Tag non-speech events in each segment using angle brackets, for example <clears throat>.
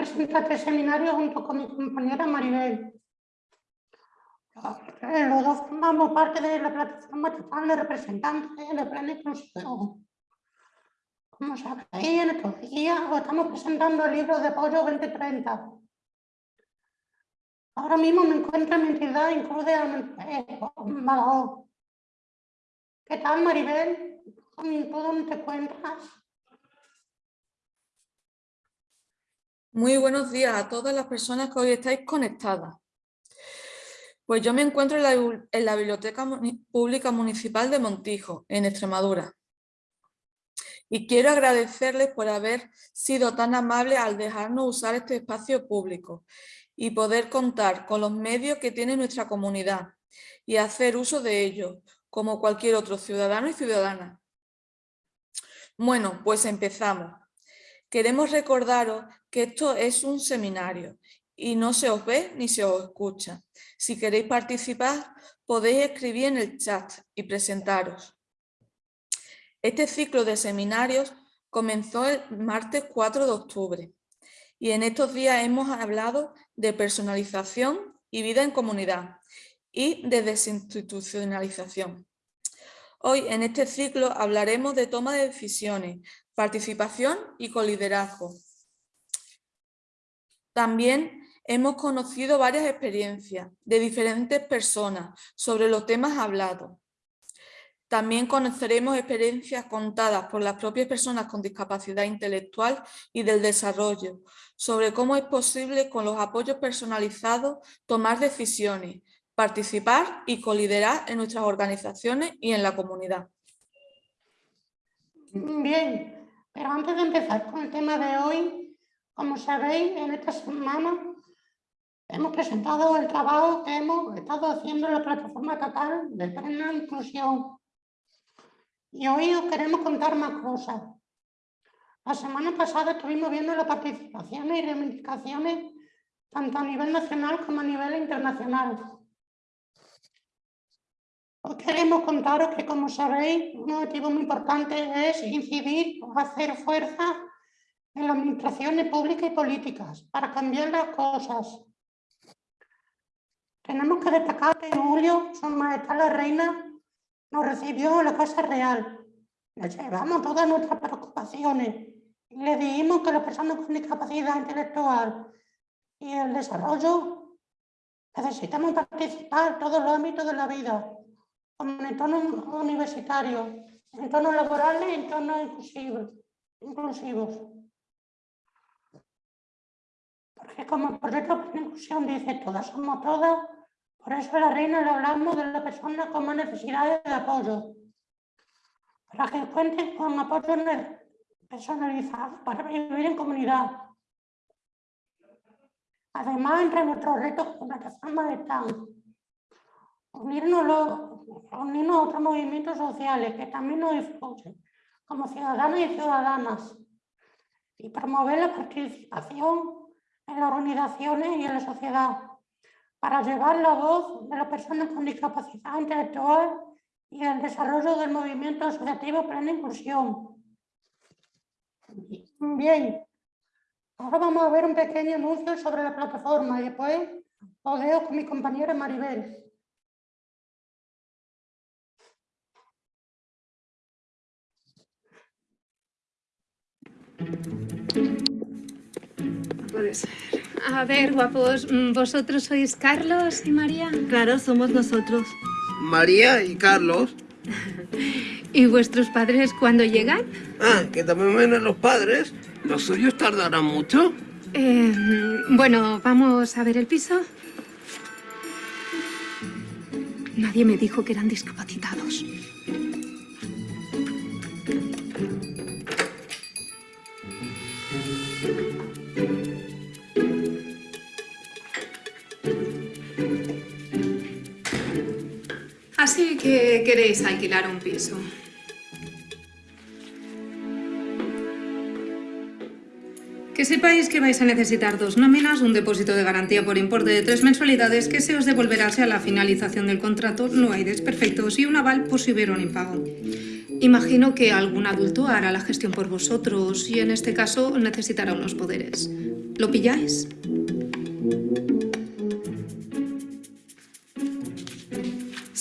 Cristian y voy a presentar este seminario junto con mi compañera Maribel. Los dos formamos parte de la plataforma estatal de representantes de Plan Inclusión. Como sabéis, en estos días estamos presentando el libro de apoyo 2030 Ahora mismo me encuentro en mi entidad incluye ¿Qué tal, Maribel? dónde te encuentras? Muy buenos días a todas las personas que hoy estáis conectadas. Pues yo me encuentro en la, Biblioteca Pública Municipal de Montijo, en Extremadura. Y quiero agradecerles por haber sido tan amables al dejarnos usar este espacio público y poder contar con los medios que tiene nuestra comunidad y hacer uso de ellos, como cualquier otro ciudadano y ciudadana. Bueno, pues empezamos. Queremos recordaros que esto es un seminario y no se os ve ni se os escucha. Si queréis participar, podéis escribir en el chat y presentaros. Este ciclo de seminarios comenzó el martes 4 de octubre y en estos días hemos hablado de personalización y vida en comunidad y de desinstitucionalización. Hoy en este ciclo hablaremos de toma de decisiones, participación y coliderazgo. También hemos conocido varias experiencias de diferentes personas sobre los temas hablados también conoceremos experiencias contadas por las propias personas con discapacidad intelectual y del desarrollo, sobre cómo es posible con los apoyos personalizados tomar decisiones, participar y coliderar en nuestras organizaciones y en la comunidad. Bien, pero antes de empezar con el tema de hoy, como sabéis, en esta semana hemos presentado el trabajo que hemos estado haciendo en la plataforma estatal de plena inclusión y hoy os queremos contar más cosas. La semana pasada estuvimos viendo las participaciones y reivindicaciones tanto a nivel nacional como a nivel internacional. Os queremos contaros que, como sabéis, un objetivo muy importante es incidir hacer fuerza en las administraciones públicas y políticas para cambiar las cosas. Tenemos que destacar que en julio Su Majestad la Reina nos recibió la Casa Real. Le llevamos todas nuestras preocupaciones y le dijimos que las personas con discapacidad intelectual y el desarrollo necesitamos participar en todos los ámbitos de la vida, como en entornos universitarios, en entornos laborales y en entornos inclusivos. inclusivos. Porque como el proyecto de inclusión dice, todas somos todas, por eso a la reina le hablamos de las personas con más necesidades de apoyo, para que cuenten con apoyo personalizado para vivir en comunidad. Además, entre nuestros retos como plataforma están unirnos, unirnos a otros movimientos sociales que también nos influyen como ciudadanos y ciudadanas y promover la participación en las organizaciones y en la sociedad para llevar la voz de las personas con discapacidad intelectual y el desarrollo del movimiento asociativo Plena Inclusión. Bien, ahora vamos a ver un pequeño anuncio sobre la plataforma y después os dejo con mi compañera Maribel. No puede ser. A ver, guapos, mm, ¿vosotros sois Carlos y María? Claro, somos nosotros. María y Carlos. <laughs> ¿Y vuestros padres cuándo llegan? Ah, que también vienen los padres. ¿Los suyos tardarán mucho? Eh, bueno, vamos a ver el piso. Nadie me dijo que eran discapacitados. Que queréis alquilar un piso. Que sepáis que vais a necesitar dos nóminas, un depósito de garantía por importe de tres mensualidades que se os devolverá a la finalización del contrato, no hay desperfectos, y un aval por si hubiera un impago. Imagino que algún adulto hará la gestión por vosotros y en este caso necesitará unos poderes. ¿Lo pilláis?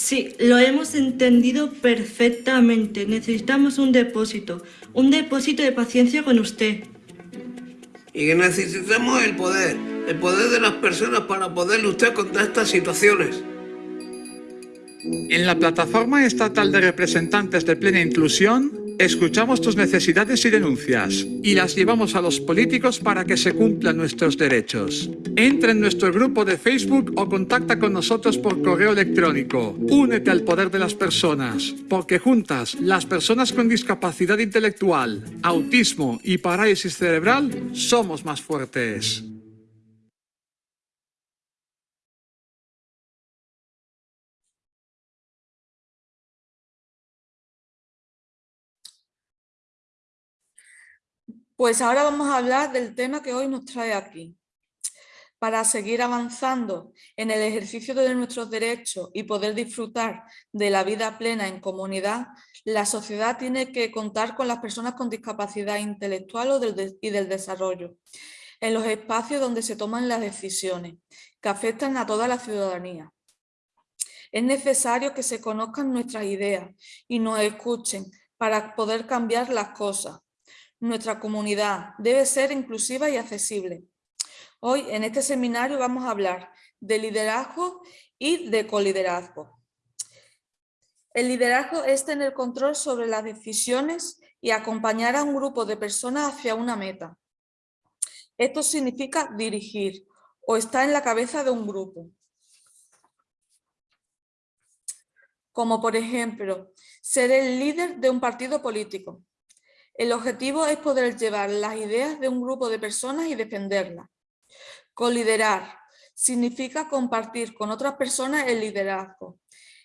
Sí, lo hemos entendido perfectamente. Necesitamos un depósito. Un depósito de paciencia con usted. Y necesitamos el poder. El poder de las personas para poder luchar contra estas situaciones. En la Plataforma Estatal de Representantes de Plena Inclusión, escuchamos tus necesidades y denuncias y las llevamos a los políticos para que se cumplan nuestros derechos. Entra en nuestro grupo de Facebook o contacta con nosotros por correo electrónico. Únete al poder de las personas, porque juntas, las personas con discapacidad intelectual, autismo y parálisis cerebral, somos más fuertes. Pues ahora vamos a hablar del tema que hoy nos trae aquí. Para seguir avanzando en el ejercicio de nuestros derechos y poder disfrutar de la vida plena en comunidad, la sociedad tiene que contar con las personas con discapacidad intelectual y del desarrollo, en los espacios donde se toman las decisiones que afectan a toda la ciudadanía. Es necesario que se conozcan nuestras ideas y nos escuchen para poder cambiar las cosas. Nuestra comunidad debe ser inclusiva y accesible. Hoy en este seminario vamos a hablar de liderazgo y de coliderazgo. El liderazgo es tener control sobre las decisiones y acompañar a un grupo de personas hacia una meta. Esto significa dirigir o estar en la cabeza de un grupo. Como por ejemplo, ser el líder de un partido político. El objetivo es poder llevar las ideas de un grupo de personas y defenderlas. Coliderar significa compartir con otras personas el liderazgo.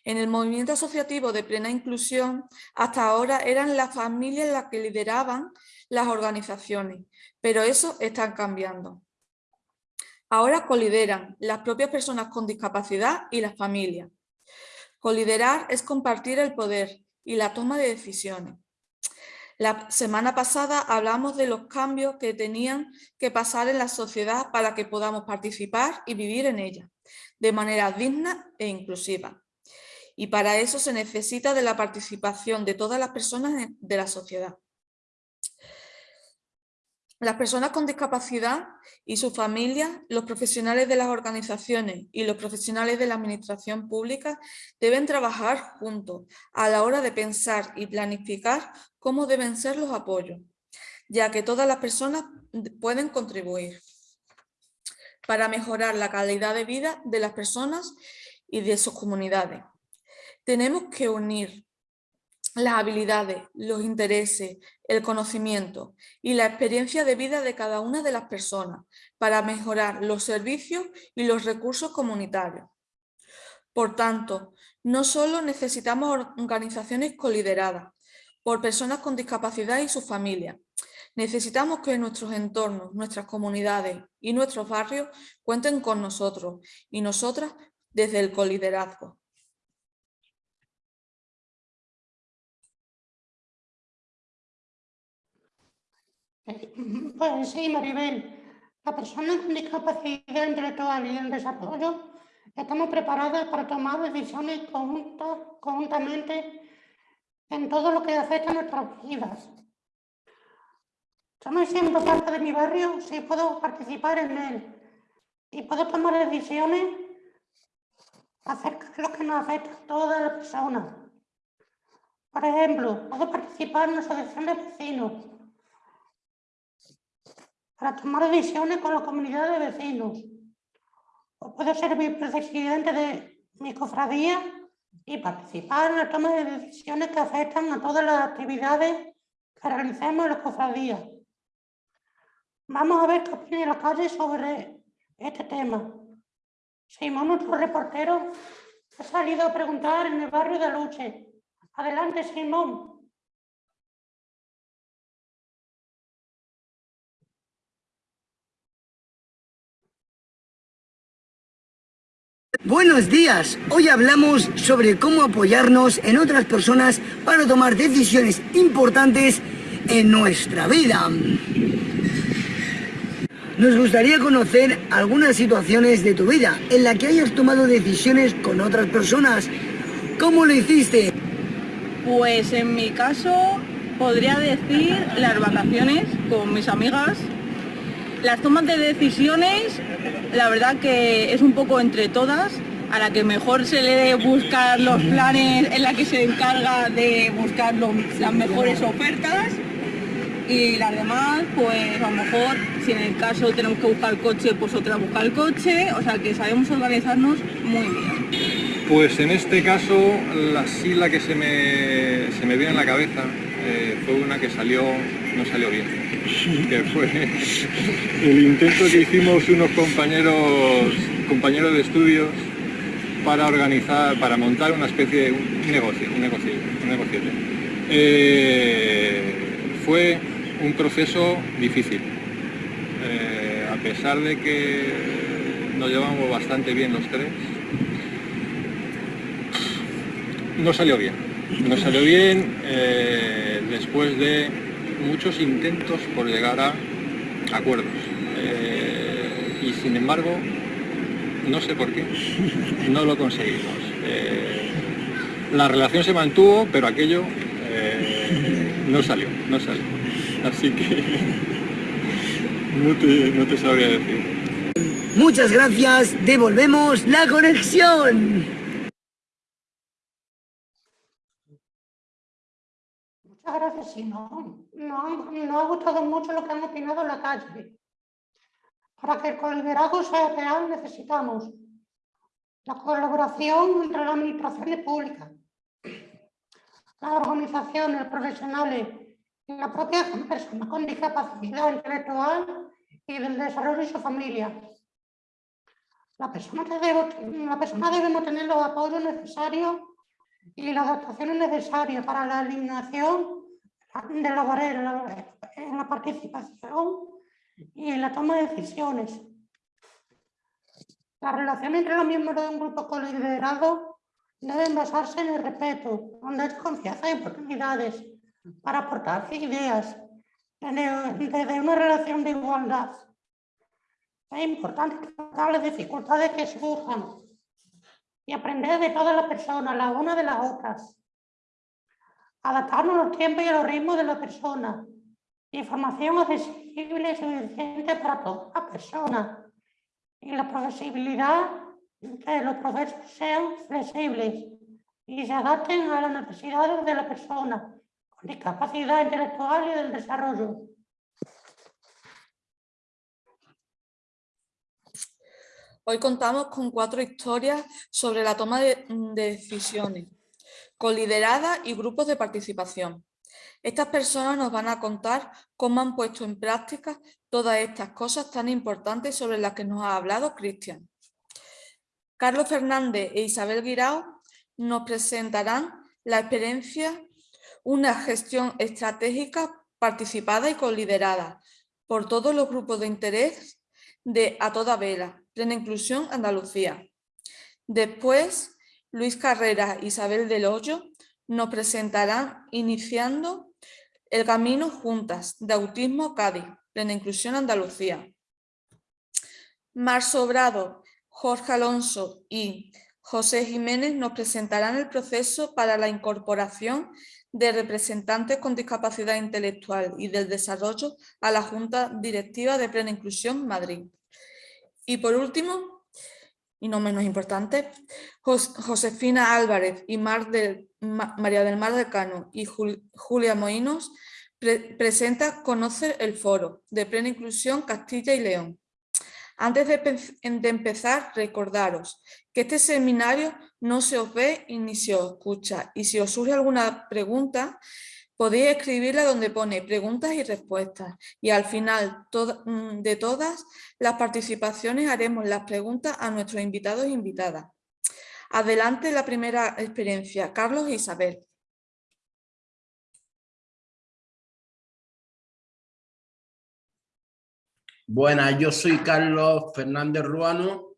En el movimiento asociativo de plena inclusión, hasta ahora eran las familias las que lideraban las organizaciones, pero eso está cambiando. Ahora colideran las propias personas con discapacidad y las familias. Coliderar es compartir el poder y la toma de decisiones. La semana pasada hablamos de los cambios que tenían que pasar en la sociedad para que podamos participar y vivir en ella, de manera digna e inclusiva. Y para eso se necesita de la participación de todas las personas de la sociedad. Las personas con discapacidad y sus familias, los profesionales de las organizaciones y los profesionales de la administración pública deben trabajar juntos a la hora de pensar y planificar cómo deben ser los apoyos, ya que todas las personas pueden contribuir para mejorar la calidad de vida de las personas y de sus comunidades. Tenemos que unir las habilidades, los intereses, el conocimiento y la experiencia de vida de cada una de las personas para mejorar los servicios y los recursos comunitarios. Por tanto, no solo necesitamos organizaciones colideradas por personas con discapacidad y sus familias, necesitamos que nuestros entornos, nuestras comunidades y nuestros barrios cuenten con nosotros y nosotras desde el coliderazgo. <laughs> Pues sí, Maribel. La persona con discapacidad intelectual y en desarrollo estamos preparadas para tomar decisiones conjuntas, conjuntamente en todo lo que afecta a nuestras vidas. Yo me siento parte de mi barrio si puedo participar en él y puedo tomar decisiones acerca de lo que nos afecta a todas las personas. Por ejemplo, puedo participar en la asociación de vecinos para tomar decisiones con la comunidad de vecinos. O puedo ser vicepresidente de mi cofradía y participar en la toma de decisiones que afectan a todas las actividades que realicemos en la cofradía. Vamos a ver qué opina la calle sobre este tema. Simón, nuestro reportero, ha salido a preguntar en el barrio de Luche. Adelante, Simón. Buenos días, hoy hablamos sobre cómo apoyarnos en otras personas para tomar decisiones importantes en nuestra vida. Nos gustaría conocer algunas situaciones de tu vida en la que hayas tomado decisiones con otras personas. ¿Cómo lo hiciste? Pues en mi caso podría decir las vacaciones con mis amigas. Las tomas de decisiones, la verdad que es un poco entre todas, a la que mejor se le debe buscar los planes, en la que se encarga de buscar lo- las mejores ofertas. Y las demás, pues a lo mejor si en el caso tenemos que buscar el coche, pues otra busca el coche, o sea que sabemos organizarnos muy bien. Pues en este caso, la sí la que se me, se me viene en la cabeza eh, fue una que salió, no salió bien, que fue el intento que hicimos unos compañeros, compañeros de estudios para organizar, para montar una especie de un negocio, un negocio, un negociete. Eh, fue un proceso difícil, Eh, a pesar de que nos llevamos bastante bien los tres, no salió bien. No salió bien eh, después de muchos intentos por llegar a acuerdos. Eh, y sin embargo, no sé por qué, no lo conseguimos. Eh, la relación se mantuvo, pero aquello no salió, no salió. Así que <laughs> no te, no te sabría decir. Muchas gracias, devolvemos la conexión. Gracias, Simón. Nos, nos ha gustado mucho lo que han opinado en la calle. Para que el coliderazgo sea real necesitamos la colaboración entre las administraciones públicas, las organizaciones profesionales y la propia persona con discapacidad intelectual y del desarrollo de su familia. La persona, debe, la persona debemos tener los apoyos necesarios y las adaptaciones necesarias para la eliminación de la barrera en la participación y en la toma de decisiones. Las relaciones entre los miembros de un grupo coliderado deben basarse en el respeto, donde confianza y oportunidades para aportar ideas desde una relación de igualdad. Es importante tratar las dificultades que surjan y aprender de todas las personas, las unas de las otras. Adaptarnos a los tiempos y a los ritmos de la persona. Información accesible y suficiente para todas las personas. Y la posibilidad que los procesos sean flexibles y se adapten a las necesidades de la persona con discapacidad intelectual y del desarrollo. Hoy contamos con cuatro historias sobre la toma de decisiones, con lideradas y grupos de participación. Estas personas nos van a contar cómo han puesto en práctica todas estas cosas tan importantes sobre las que nos ha hablado Cristian. Carlos Fernández e Isabel Guirao nos presentarán la experiencia, una gestión estratégica participada y coliderada por todos los grupos de interés de A Toda Vela, Plena Inclusión Andalucía. Después, Luis Carrera e Isabel del Hoyo nos presentarán iniciando el camino juntas de Autismo Cádiz, Plena Inclusión Andalucía. Mar Sobrado, Jorge Alonso y José Jiménez nos presentarán el proceso para la incorporación de representantes con discapacidad intelectual y del desarrollo a la Junta Directiva de Plena Inclusión Madrid. Y por último, y no menos importante, Josefina Álvarez y María del Mar del Cano y Julia Moinos presenta Conoce el Foro de Plena Inclusión Castilla y León. Antes de, empezar, recordaros que este seminario no se os ve ni se os escucha. Y si os surge alguna pregunta, podéis escribirla donde pone preguntas y respuestas. Y al final mm, de todas las participaciones haremos las preguntas a nuestros invitados e invitadas. Adelante la primera experiencia, Carlos e Isabel. Buenas, yo soy Carlos Fernández Ruano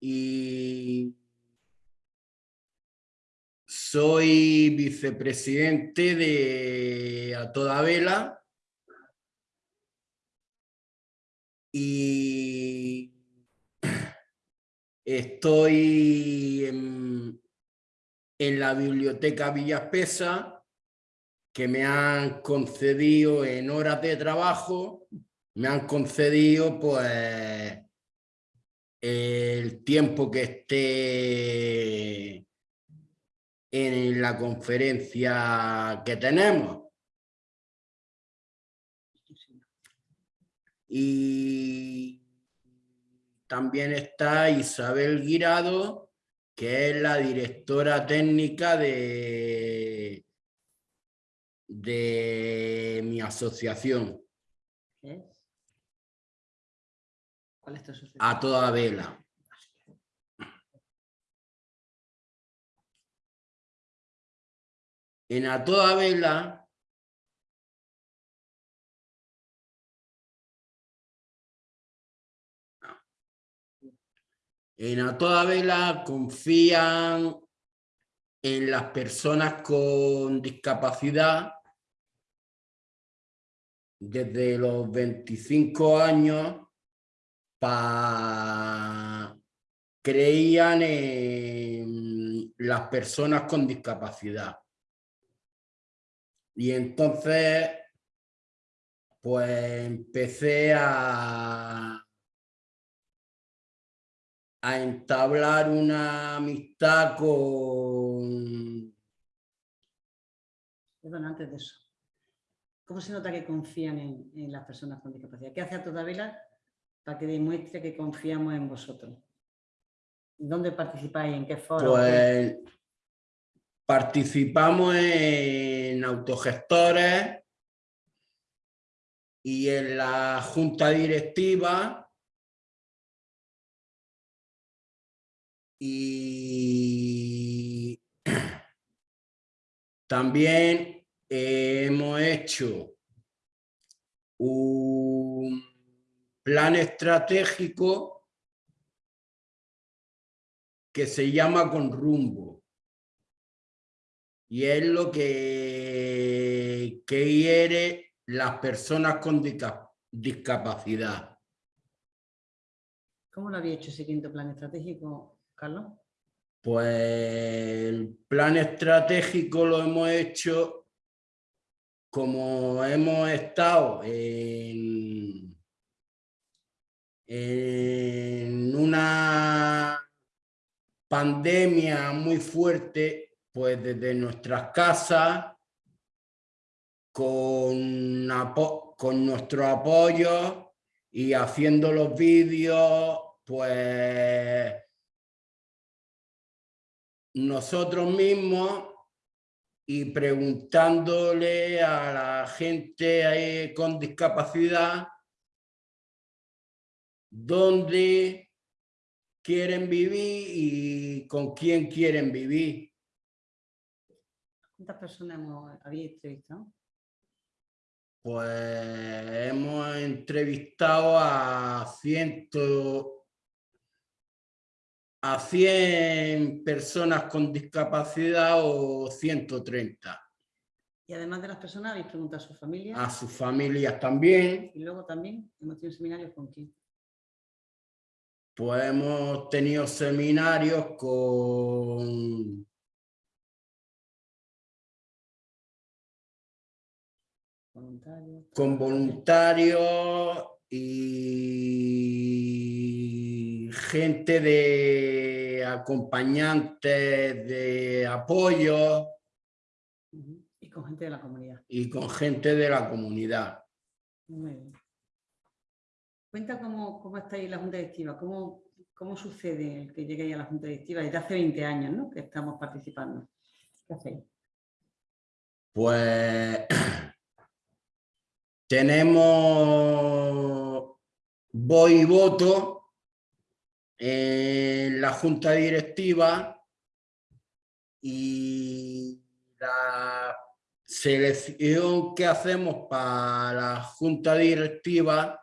y soy vicepresidente de A Toda Vela y estoy en, la biblioteca Villaspesa que me han concedido en horas de trabajo me han concedido pues el tiempo que esté en la conferencia que tenemos. Y también está Isabel Guirado, que es la directora técnica de, de mi asociación. A toda vela. En a toda vela en a toda vela confían en las personas con discapacidad desde los 25 años creían en las personas con discapacidad. Y entonces, pues empecé a, a entablar una amistad con... Perdón, antes de eso. ¿Cómo se nota que confían en, las personas con discapacidad? ¿Qué hace a toda vela para que demuestre que confiamos en vosotros. ¿Dónde participáis? ¿En qué foro? Pues participamos en autogestores y en la junta directiva y <clears throat> también hemos hecho un plan estratégico que se llama con rumbo. Y es lo que, quiere las personas con discapacidad. ¿Cómo lo había hecho ese quinto plan estratégico, Carlos? Pues el plan estratégico lo hemos hecho como hemos estado en, en una pandemia muy fuerte, pues desde nuestras casas, con, con nuestro apoyo y haciendo los vídeos, pues nosotros mismos y preguntándole a la gente con discapacidad dónde quieren vivir y con quién quieren vivir. ¿Cuántas personas hemos, habéis entrevistado? Pues hemos entrevistado a ciento, a 100 personas con discapacidad o 130. Y además de las personas, habéis preguntado a sus familias. A sus familias también. Y luego también hemos tenido seminarios con quién. Pues hemos tenido seminarios con, Con voluntarios y gente de acompañantes de apoyo. Y con gente de la comunidad. y con gente de la comunidad. Muy bien. Cuenta cómo, cómo estáis en la Junta Directiva, cómo, cómo sucede el que lleguéis a la Junta Directiva desde hace 20 años ¿no? que estamos participando. ¿Qué hacéis? Pues <clears throat> tenemos voz y voto en la junta directiva y la selección que hacemos para la junta directiva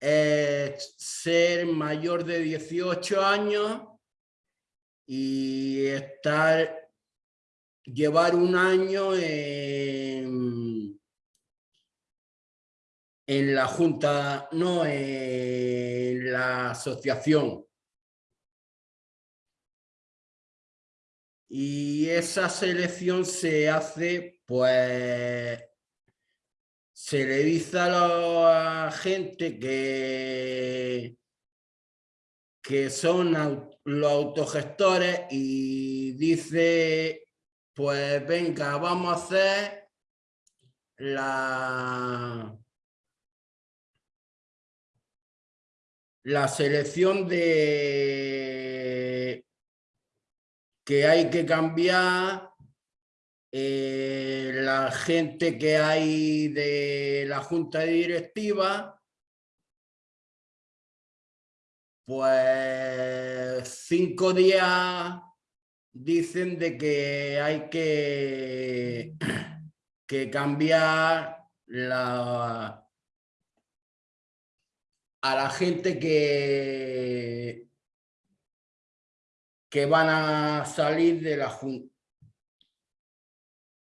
es ser mayor de 18 años y estar llevar un año en, la junta, no, en la asociación. Y esa selección se hace, pues, se le dice a la gente que, que son los autogestores y dice pues venga, vamos a hacer la, la selección de que hay que cambiar eh, la gente que hay de la junta directiva. Pues cinco días dicen de que hay que, que cambiar la, a la gente que, que van a salir de la junta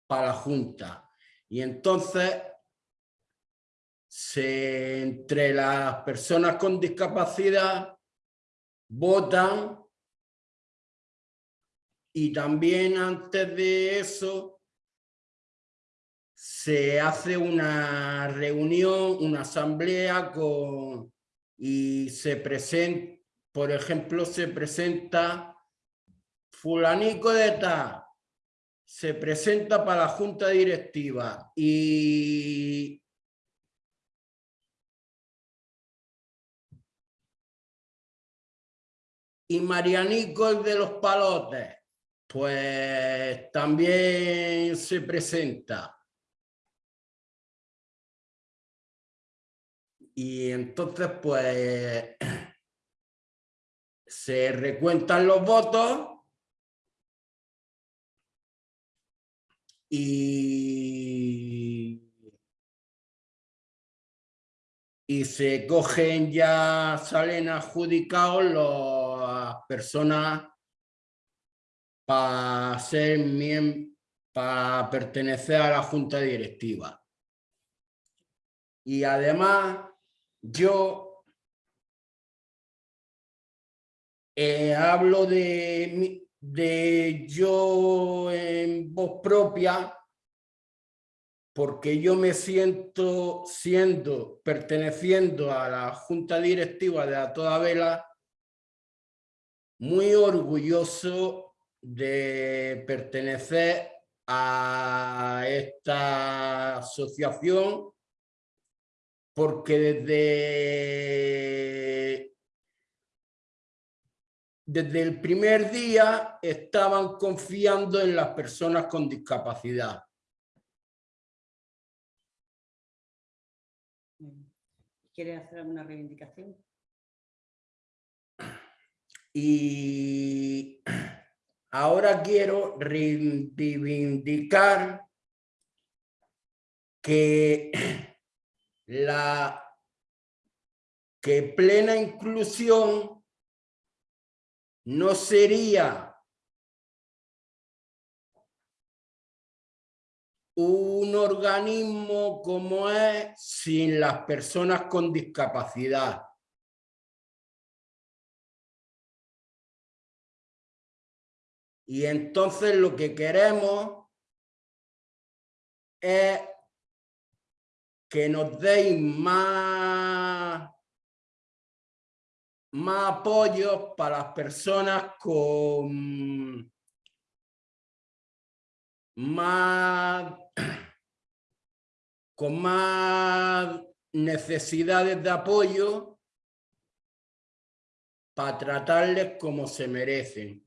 para junta. Y entonces, se, entre las personas con discapacidad votan y también antes de eso se hace una reunión, una asamblea con, y se presenta, por ejemplo, se presenta fulanico de tal, se presenta para la junta directiva y y Marianico de los palotes, pues también se presenta. Y entonces, pues, <clears throat> se recuentan los votos y, y se cogen ya, salen adjudicados las personas para ser miem- para pertenecer a la junta directiva. Y además, yo eh, hablo de, de yo en voz propia porque yo me siento siendo, perteneciendo a la junta directiva de A Toda Vela, muy orgulloso de pertenecer a esta asociación porque desde, desde el primer día estaban confiando en las personas con discapacidad. ¿Quiere hacer alguna reivindicación? Y ahora quiero reivindicar que <clears throat> la que plena inclusión no sería un organismo como es sin las personas con discapacidad. Es que nos deis más, más apoyo para las personas con más, con más necesidades de apoyo para tratarles como se merecen.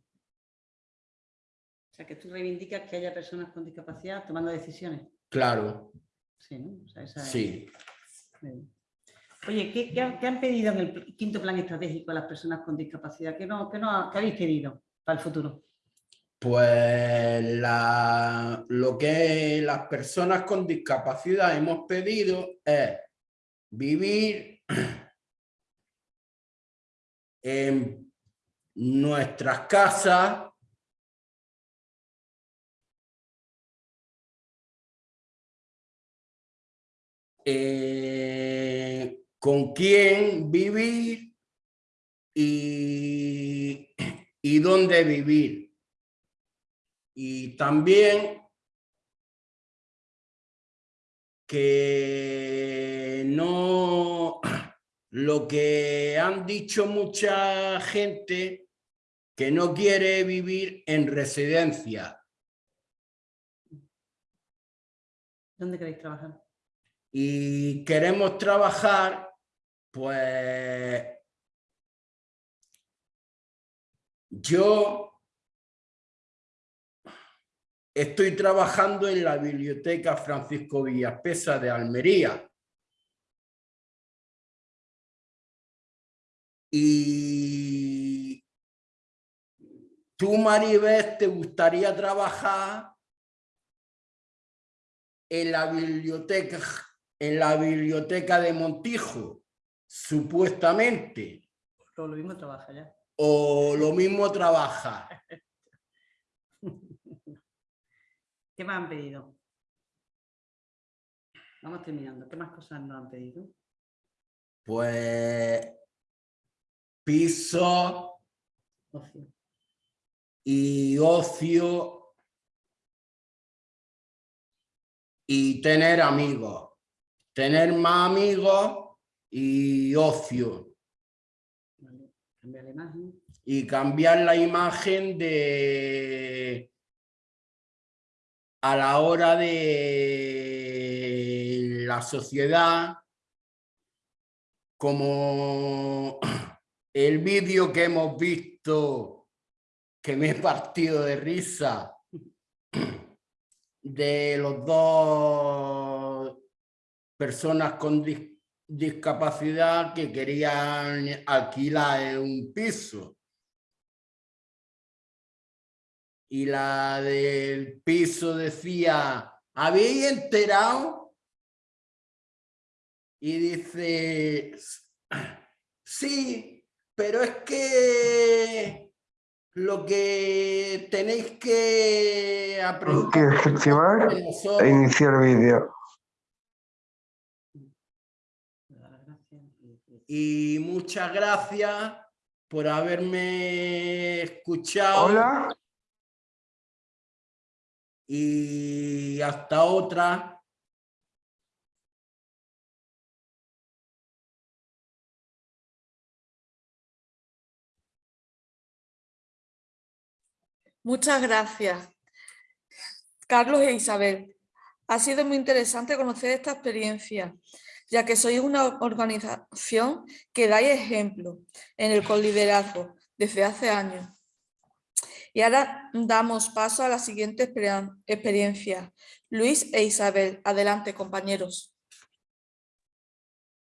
O sea, que tú reivindicas que haya personas con discapacidad tomando decisiones. Claro, Sí, ¿no? O sea, esa es- sí. Bien. Oye, ¿qué, qué han, pedido en el quinto plan estratégico a las personas con discapacidad? ¿Qué, no, qué, no, qué habéis pedido para el futuro? Pues la- lo que las personas con discapacidad hemos pedido es vivir en nuestras casas eh, con quién vivir y, y dónde vivir. Y también que no, lo que han dicho mucha gente, que no quiere vivir en residencia. ¿Dónde queréis trabajar? Y queremos trabajar, pues yo estoy trabajando en la biblioteca Francisco Villaspesa de Almería. Y tú, Maribel, te gustaría trabajar en la biblioteca, en la biblioteca de Montijo, supuestamente, Lo, lo mismo trabaja ya. o lo mismo trabaja. <laughs> ¿Qué más han pedido? Vamos terminando. ¿Qué más cosas nos han pedido? Pues piso Ocio. y ocio y tener amigos, tener más amigos y ocio Vale. Cambiar la imagen. y cambiar la imagen de a la hora de la sociedad como el vídeo que hemos visto que me he partido de risa de los dos personas con dis- discapacidad que querían alquilar un piso. Y la del piso decía, ¿habéis enterado? Y dice, <clears throat> sí, pero es que lo que tenéis que aprender que nosotros e iniciar vídeo. Y- muchas gracias por haberme escuchado Hola. y hasta otra. Muchas gracias, Carlos e Isabel. Ha sido muy interesante conocer esta experiencia, ya que sois una organización que dais ejemplo en el coliderazgo desde hace años. Y ahora damos paso a la siguiente experiencia. Luis e Isabel, adelante compañeros.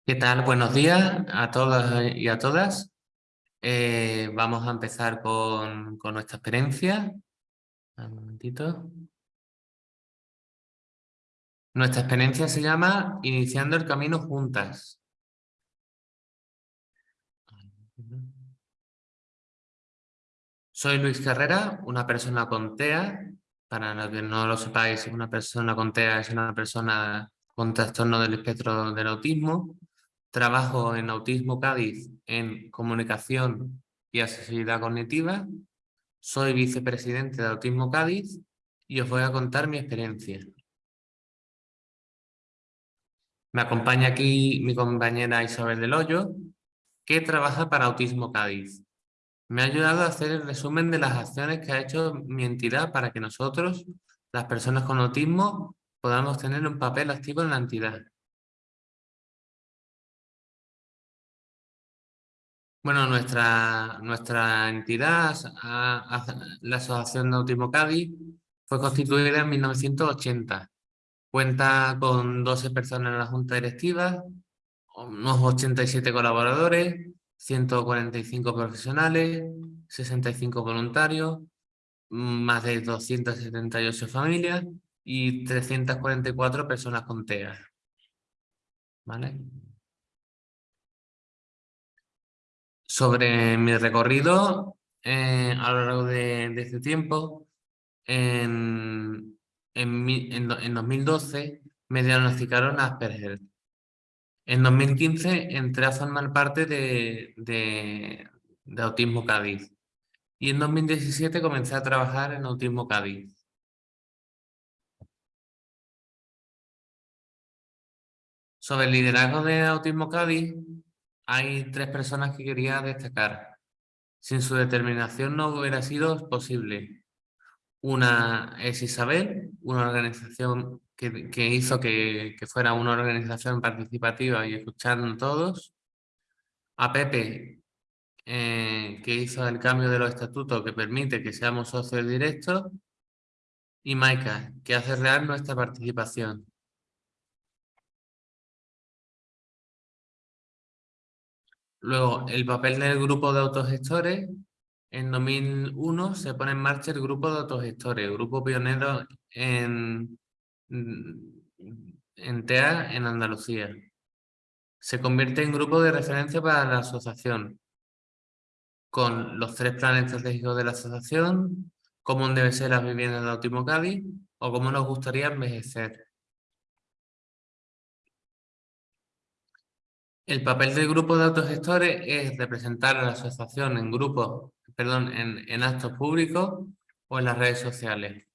¿Qué tal? Buenos días a todas y a todas. Eh, vamos a empezar con, con nuestra experiencia. Un momentito. Nuestra experiencia se llama Iniciando el Camino Juntas. Soy Luis Carrera, una persona con TEA. Para los que no lo sepáis, una persona con TEA es una persona con trastorno del espectro del autismo. Trabajo en Autismo Cádiz en comunicación y accesibilidad cognitiva. Soy vicepresidente de Autismo Cádiz y os voy a contar mi experiencia. Me acompaña aquí mi compañera Isabel del Hoyo, que trabaja para Autismo Cádiz. Me ha ayudado a hacer el resumen de las acciones que ha hecho mi entidad para que nosotros, las personas con autismo, podamos tener un papel activo en la entidad. Bueno, nuestra, nuestra entidad, la Asociación de Autismo Cádiz, fue constituida en 1980. Cuenta con 12 personas en la Junta Directiva, unos 87 colaboradores, 145 profesionales, 65 voluntarios, más de 278 familias y 344 personas con TEA. ¿Vale? Sobre mi recorrido eh, a lo largo de, este tiempo, en, en, 2012 me diagnosticaron Asperger. En 2015 entré a formar parte de, de, Autismo Cádiz. Y en 2017 comencé a trabajar en Autismo Cádiz. Sobre el liderazgo de Autismo Cádiz, hay tres personas que quería destacar. Sin su determinación no hubiera sido posible. Una es Isabel, una organización que, hizo que, fuera una organización participativa y escucharon todos. A Pepe, eh, que hizo el cambio de los estatutos que permite que seamos socios directos. Y Maika, que hace real nuestra participación. Luego, el papel del grupo de autogestores. En 2001 se pone en marcha el grupo de autogestores, grupo pionero en, en TEA en Andalucía. Se convierte en grupo de referencia para la asociación, con los tres planes estratégicos de la asociación, cómo deben ser las viviendas de Autismo Cádiz o cómo nos gustaría envejecer. El papel del grupo de autogestores es representar a la asociación en grupos, perdón, en, actos públicos o en las redes sociales.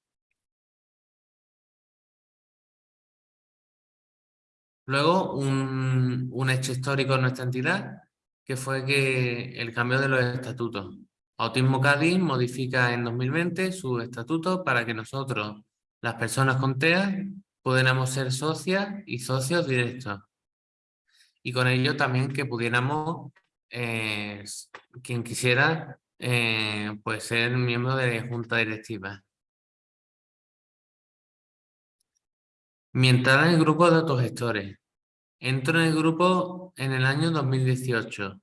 Luego, un, hecho histórico en nuestra entidad, que fue que el cambio de los estatutos. Autismo Cádiz modifica en 2020 su estatuto para que nosotros, las personas con TEA, pudiéramos ser socias y socios directos y con ello también que pudiéramos, eh, quien quisiera, eh, pues ser miembro de junta directiva. Mi entrada en el grupo de autogestores. Entro en el grupo en el año 2018.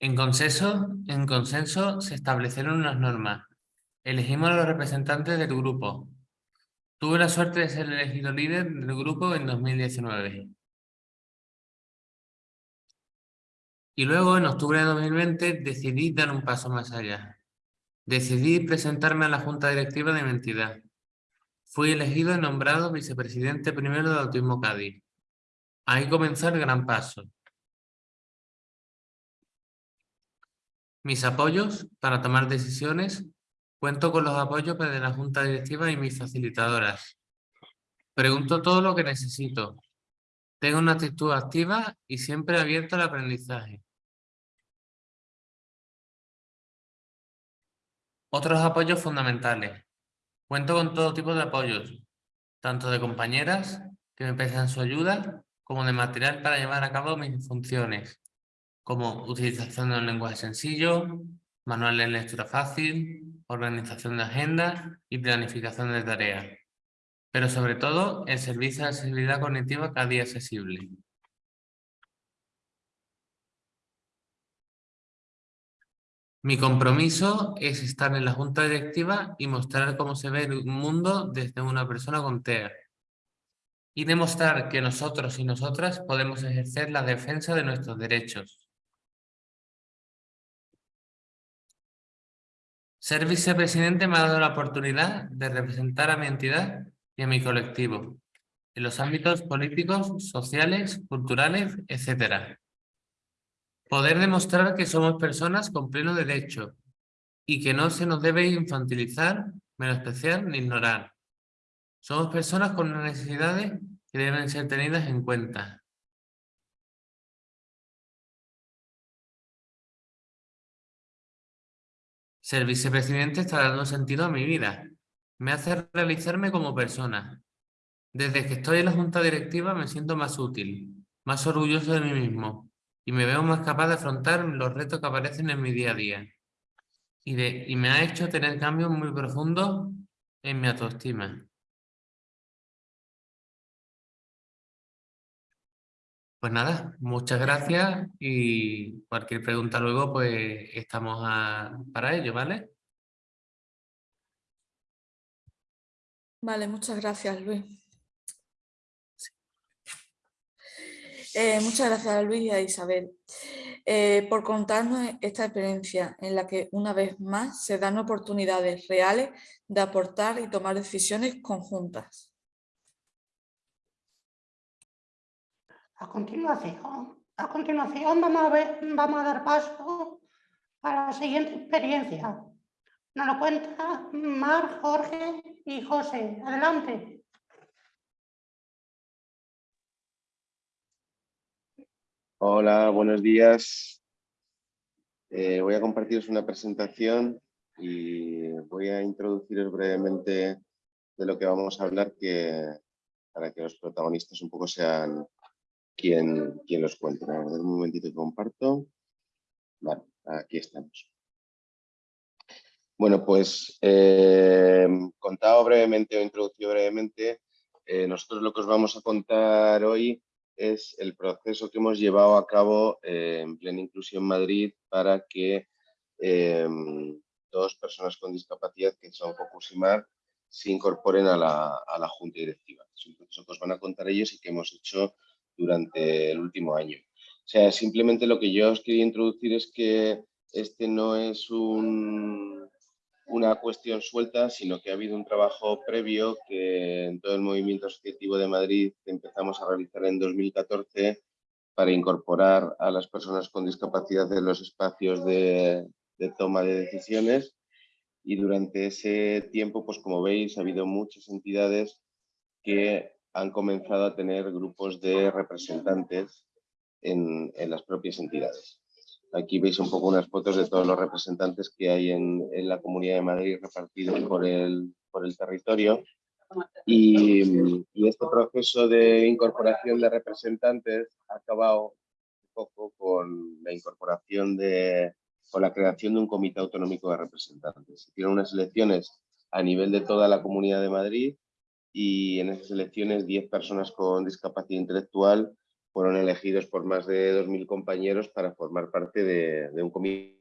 En consenso, en consenso se establecieron unas normas. Elegimos a los representantes del grupo. Tuve la suerte de ser elegido líder del grupo en 2019. Y luego, en octubre de 2020, decidí dar un paso más allá. Decidí presentarme a la Junta Directiva de mi entidad. Fui elegido y nombrado vicepresidente primero de Autismo Cádiz. Ahí comenzó el gran paso. Mis apoyos para tomar decisiones. Cuento con los apoyos de la Junta Directiva y mis facilitadoras. Pregunto todo lo que necesito. Tengo una actitud activa y siempre abierto al aprendizaje. Otros apoyos fundamentales. Cuento con todo tipo de apoyos, tanto de compañeras que me prestan su ayuda, como de material para llevar a cabo mis funciones, como utilización de un lenguaje sencillo, manual de lectura fácil, organización de agenda y planificación de tareas. Pero sobre todo, el servicio de accesibilidad cognitiva cada día accesible. Mi compromiso es estar en la junta directiva y mostrar cómo se ve el mundo desde una persona con TEA. Y demostrar que nosotros y nosotras podemos ejercer la defensa de nuestros derechos. Ser vicepresidente me ha dado la oportunidad de representar a mi entidad y a mi colectivo en los ámbitos políticos, sociales, culturales, etc. Poder demostrar que somos personas con pleno derecho y que no se nos debe infantilizar, menospreciar ni ignorar. Somos personas con necesidades que deben ser tenidas en cuenta. Ser vicepresidente está dando sentido a mi vida. Me hace realizarme como persona. Desde que estoy en la junta directiva me siento más útil, más orgulloso de mí mismo y me veo más capaz de afrontar los retos que aparecen en mi día a día. Y, me ha hecho tener cambios muy profundos en mi autoestima. Pues nada, muchas gracias y cualquier pregunta luego pues estamos para ello, ¿vale? Vale, muchas gracias, Luis. Eh, muchas gracias a Luis y a Isabel eh, por contarnos esta experiencia en la que una vez más se dan oportunidades reales de aportar y tomar decisiones conjuntas. A continuación, a continuación vamos a, ver, vamos a dar paso a la siguiente experiencia. Nos lo cuenta Mar, Jorge y José. Adelante. Hola, buenos días. Eh, voy a compartiros una presentación y voy a introduciros brevemente de lo que vamos a hablar que, para que los protagonistas un poco sean quien, quien los cuente. Un momentito que comparto. Vale, aquí estamos. Bueno, pues eh, contado brevemente o introducido brevemente, eh, nosotros lo que os vamos a contar hoy es el proceso que hemos llevado a cabo eh, en Plena Inclusión Madrid para que dos personas con discapacidad, que son Focus y Mar, se incorporen a la, a la Junta Directiva. Es un proceso que os van a contar ellos y que hemos hecho durante el último año. O sea, simplemente lo que yo os quería introducir es que este no es un, una cuestión suelta, sino que ha habido un trabajo previo que en todo el movimiento asociativo de Madrid empezamos a realizar en 2014 para incorporar a las personas con discapacidad en los espacios de, toma de decisiones y durante ese tiempo, pues como veis, ha habido muchas entidades que han comenzado a tener grupos de representantes en, en las propias entidades. Aquí veis un poco unas fotos de todos los representantes que hay en, la Comunidad de Madrid repartidos por el, por el territorio. Y, y, este proceso de incorporación de representantes ha acabado un poco con la incorporación de, con la creación de un comité autonómico de representantes. Se hicieron unas elecciones a nivel de toda la Comunidad de Madrid y en esas elecciones 10 personas con discapacidad intelectual fueron elegidos por más de 2.000 compañeros para formar parte de, de un comité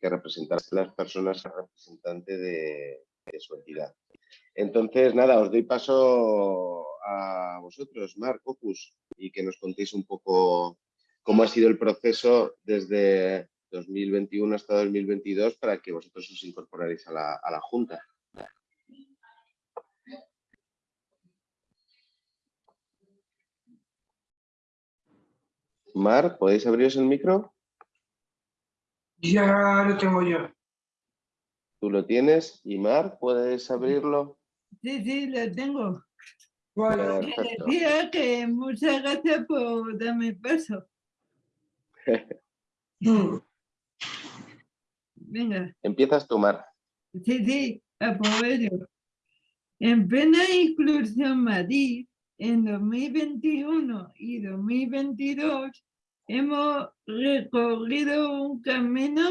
que representara a las personas representantes de, de, su entidad. Entonces, nada, os doy paso a vosotros, Marc, Focus, y que nos contéis un poco cómo ha sido el proceso desde 2021 hasta 2022 para que vosotros os incorporaréis a la, a la Junta. Mar, ¿podéis abriros el micro? Ya lo tengo yo. Tú lo tienes. ¿Y Mar, puedes abrirlo? Sí, sí, lo tengo. Bueno, decía que muchas gracias por darme paso. <laughs> Venga. Empiezas tú, Mar. Sí, sí, apoyo. En plena inclusión Madrid, en 2021 y 2022, hemos recorrido un camino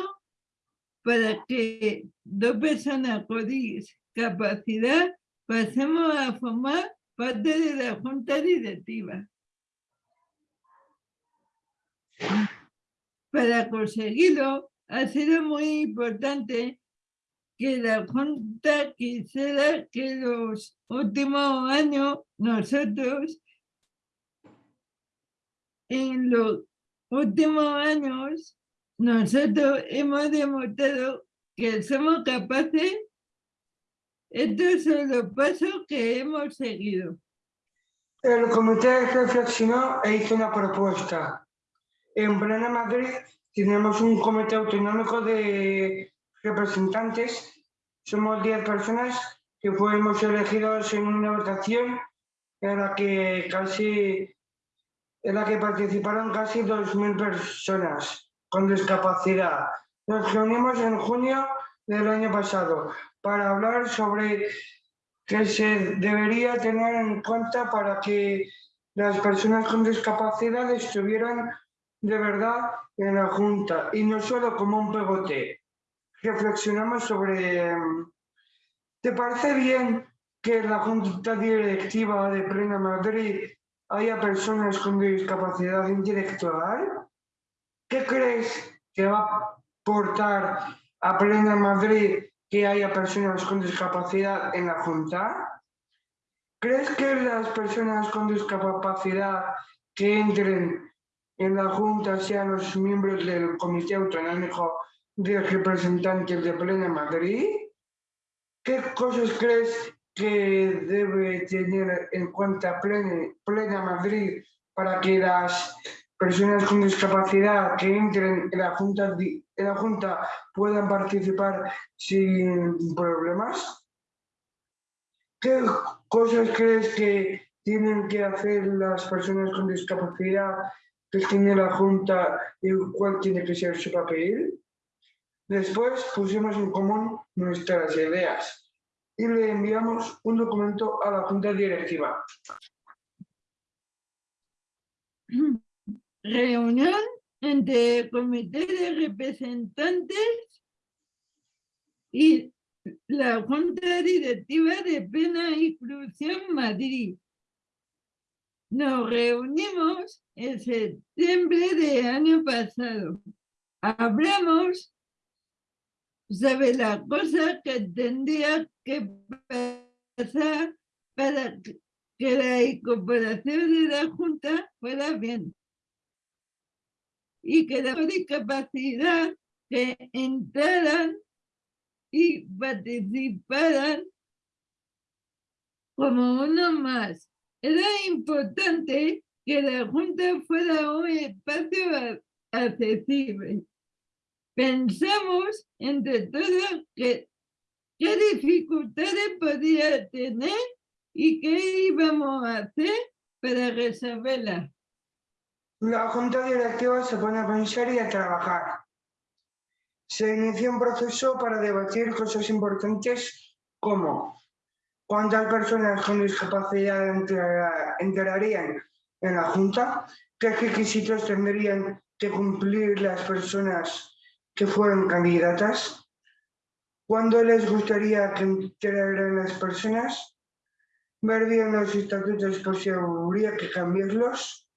para que dos personas con discapacidad pasemos a formar parte de la junta directiva. Para conseguirlo, ha sido muy importante que la Junta quisiera que los últimos años nosotros, en los últimos años, nosotros hemos demostrado que somos capaces, estos son los pasos que hemos seguido. El comité reflexionó e hizo una propuesta. En plena Madrid tenemos un comité autonómico de representantes. Somos 10 personas que fuimos elegidos en una votación en la que casi en la que participaron casi 2.000 personas con discapacidad. Nos reunimos en junio del año pasado para hablar sobre qué se debería tener en cuenta para que las personas con discapacidad estuvieran de verdad en la Junta y no solo como un pegote. Reflexionamos sobre... ¿Te parece bien que en la Junta Directiva de Plena Madrid haya personas con discapacidad intelectual? ¿Qué crees que va a aportar a Plena Madrid que haya personas con discapacidad en la Junta? ¿Crees que las personas con discapacidad que entren en la Junta sean los miembros del Comité Autonómico de Representantes de Plena Madrid? ¿Qué cosas crees que debe tener en cuenta Plena, Plena Madrid para que las personas con discapacidad que entren en la Junta, en la junta puedan participar sin problemas? ¿Qué cosas crees que tienen que hacer las personas con discapacidad que en la Junta y cuál tiene que ser su papel? Después pusimos en común nuestras ideas y le enviamos un documento a la Junta Directiva. Reunión entre el Comité de Representantes y la Junta Directiva de Plena Inclusión Madrid. Nos reunimos en septiembre del año pasado. Hablamos sobre la cosa que tendría que pasar para que la incorporación de la Junta fuera bien y que la discapacidad que entraran y participaran como uno más. Era importante que la Junta fuera un espacio accesible. Pensamos entre todos que qué dificultades podía tener y qué íbamos a hacer para resolverlas. La Junta Directiva se pone a pensar y a trabajar. Se inició un proceso para debatir cosas importantes como cuántas personas con discapacidad entrarían en la Junta, qué requisitos tendrían que cumplir las personas que fueron candidatas, cuándo les gustaría que entraran las personas, ver los estatutos por si habría que cambiarlos,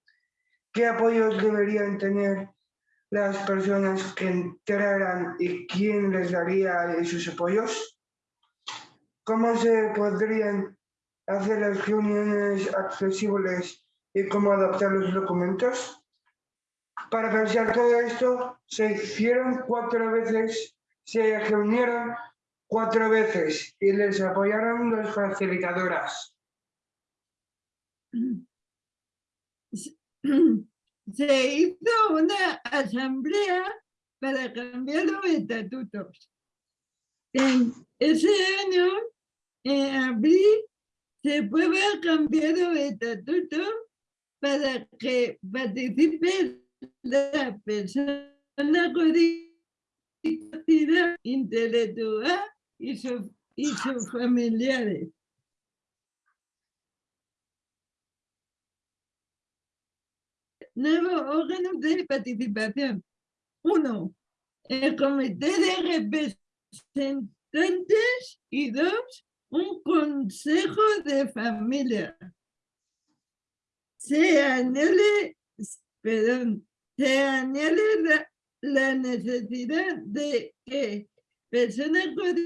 qué apoyos deberían tener las personas que entraran y quién les daría esos apoyos, cómo se podrían hacer las reuniones accesibles y cómo adaptar los documentos. Para pensar todo esto, se hicieron cuatro veces, se reunieron cuatro veces y les apoyaron las facilitadoras. <clears throat> Se hizo una asamblea para cambiar los estatutos. En ese año, en abril, se puede cambiar los estatutos para que participe la persona con discapacidad intelectual y, su, y sus familiares. Nuevos órganos de participación. Uno, el comité de representantes y dos, un consejo de familia. Se añade, perdón, se añade la, la necesidad de que personas con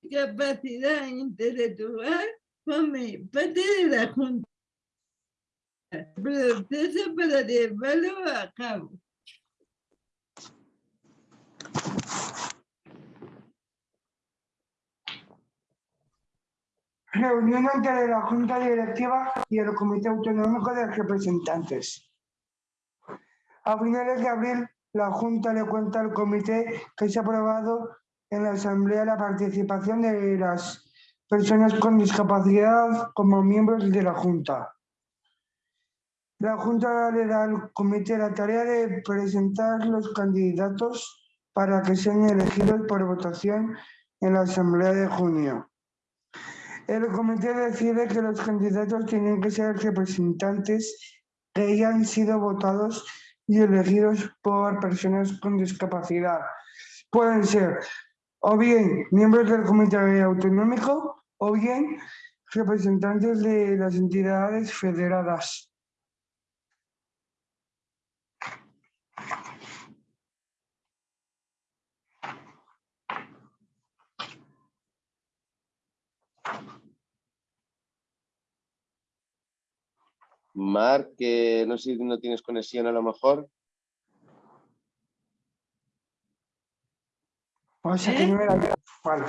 discapacidad intelectual formen parte de la Junta. Proceso para llevarlo a cabo. Reunión entre la Junta Directiva y el Comité Autonómico de Representantes. A finales de abril la Junta le cuenta al comité que se ha aprobado en la Asamblea la participación de las personas con discapacidad como miembros de la Junta. La Junta le da al comité la tarea de presentar los candidatos para que sean elegidos por votación en la Asamblea de junio. El comité decide que los candidatos tienen que ser representantes que hayan sido votados y elegidos por personas con discapacidad. Pueden ser o bien miembros del comité autonómico o bien representantes de las entidades federadas. Marc, que no sé si no tienes conexión a lo mejor. O sea que no era... Vale.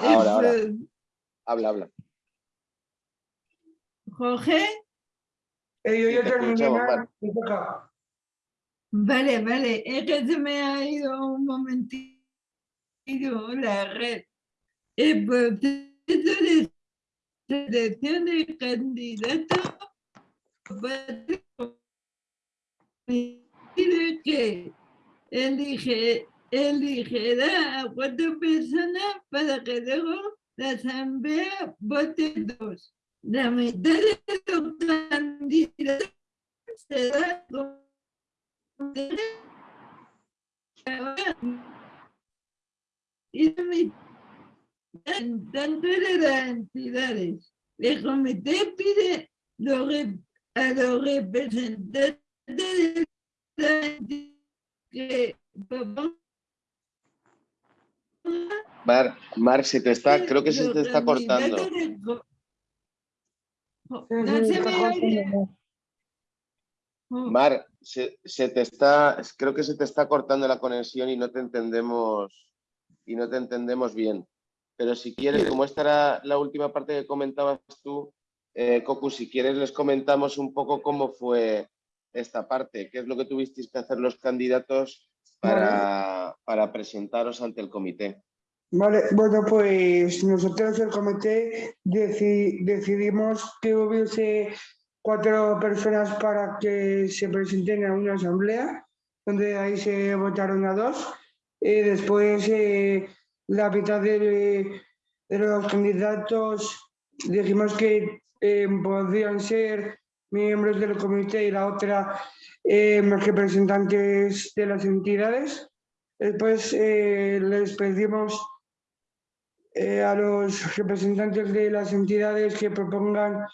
Ahora, ahora. Eh, Habla, habla. Jorge, Eh, yo Sí, ya te terminé, Mar, Mar. vale, vale, es que se me ha ido un momentito la red. El proceso de selección de candidatos que elige, eligerá a cuatro personas para que luego la asamblea vote dos. La mitad de los candidatos será y la mitad tanto de las entidades. El comité pide los a los representantes de la entidad que propongan Mar, Marc, se te está, creo que se te está cortando. No se me oye. Mar. Mar, se te está, creo que se te está cortando la conexión y no te entendemos y no te entendemos bien. Pero si quieres, como esta era la última parte que comentabas tú, eh, Cocu, si quieres les comentamos un poco cómo fue esta parte, qué es lo que tuvisteis que hacer los candidatos para, para presentaros ante el comité. Vale, bueno, pues nosotros el comité deci- decidimos que hubiese cuatro personas para que se presenten a una asamblea, donde ahí se votaron a dos. Y después eh, la mitad de, de los candidatos dijimos que eh, podían ser miembros del comité y la otra eh, representantes de las entidades. Después eh, les pedimos eh, a los representantes de las entidades que propongan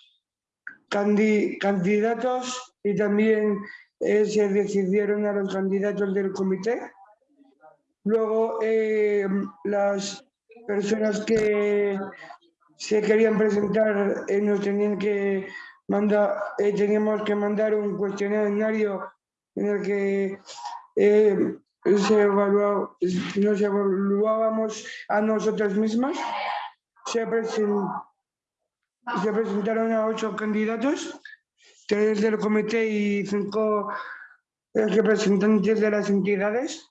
candi- candidatos y también eh, se decidieron a los candidatos del comité. Luego, eh, las personas que se querían presentar eh, nos tenían que mandar, eh, teníamos que mandar un cuestionario en el que eh, se nos evaluábamos a nosotros mismos. Se, presen- se presentaron a ocho candidatos, tres del comité y cinco eh, representantes de las entidades.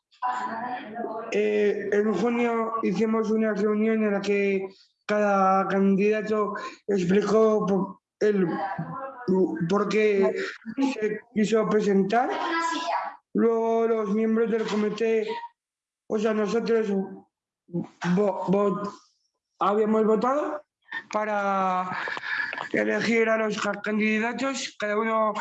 En junio hicimos una reunión en la que cada candidato explicó por, el, por qué se quiso presentar. Luego los miembros del comité, o sea, nosotros vo- habíamos votado para elegir a los ca- candidatos, cada uno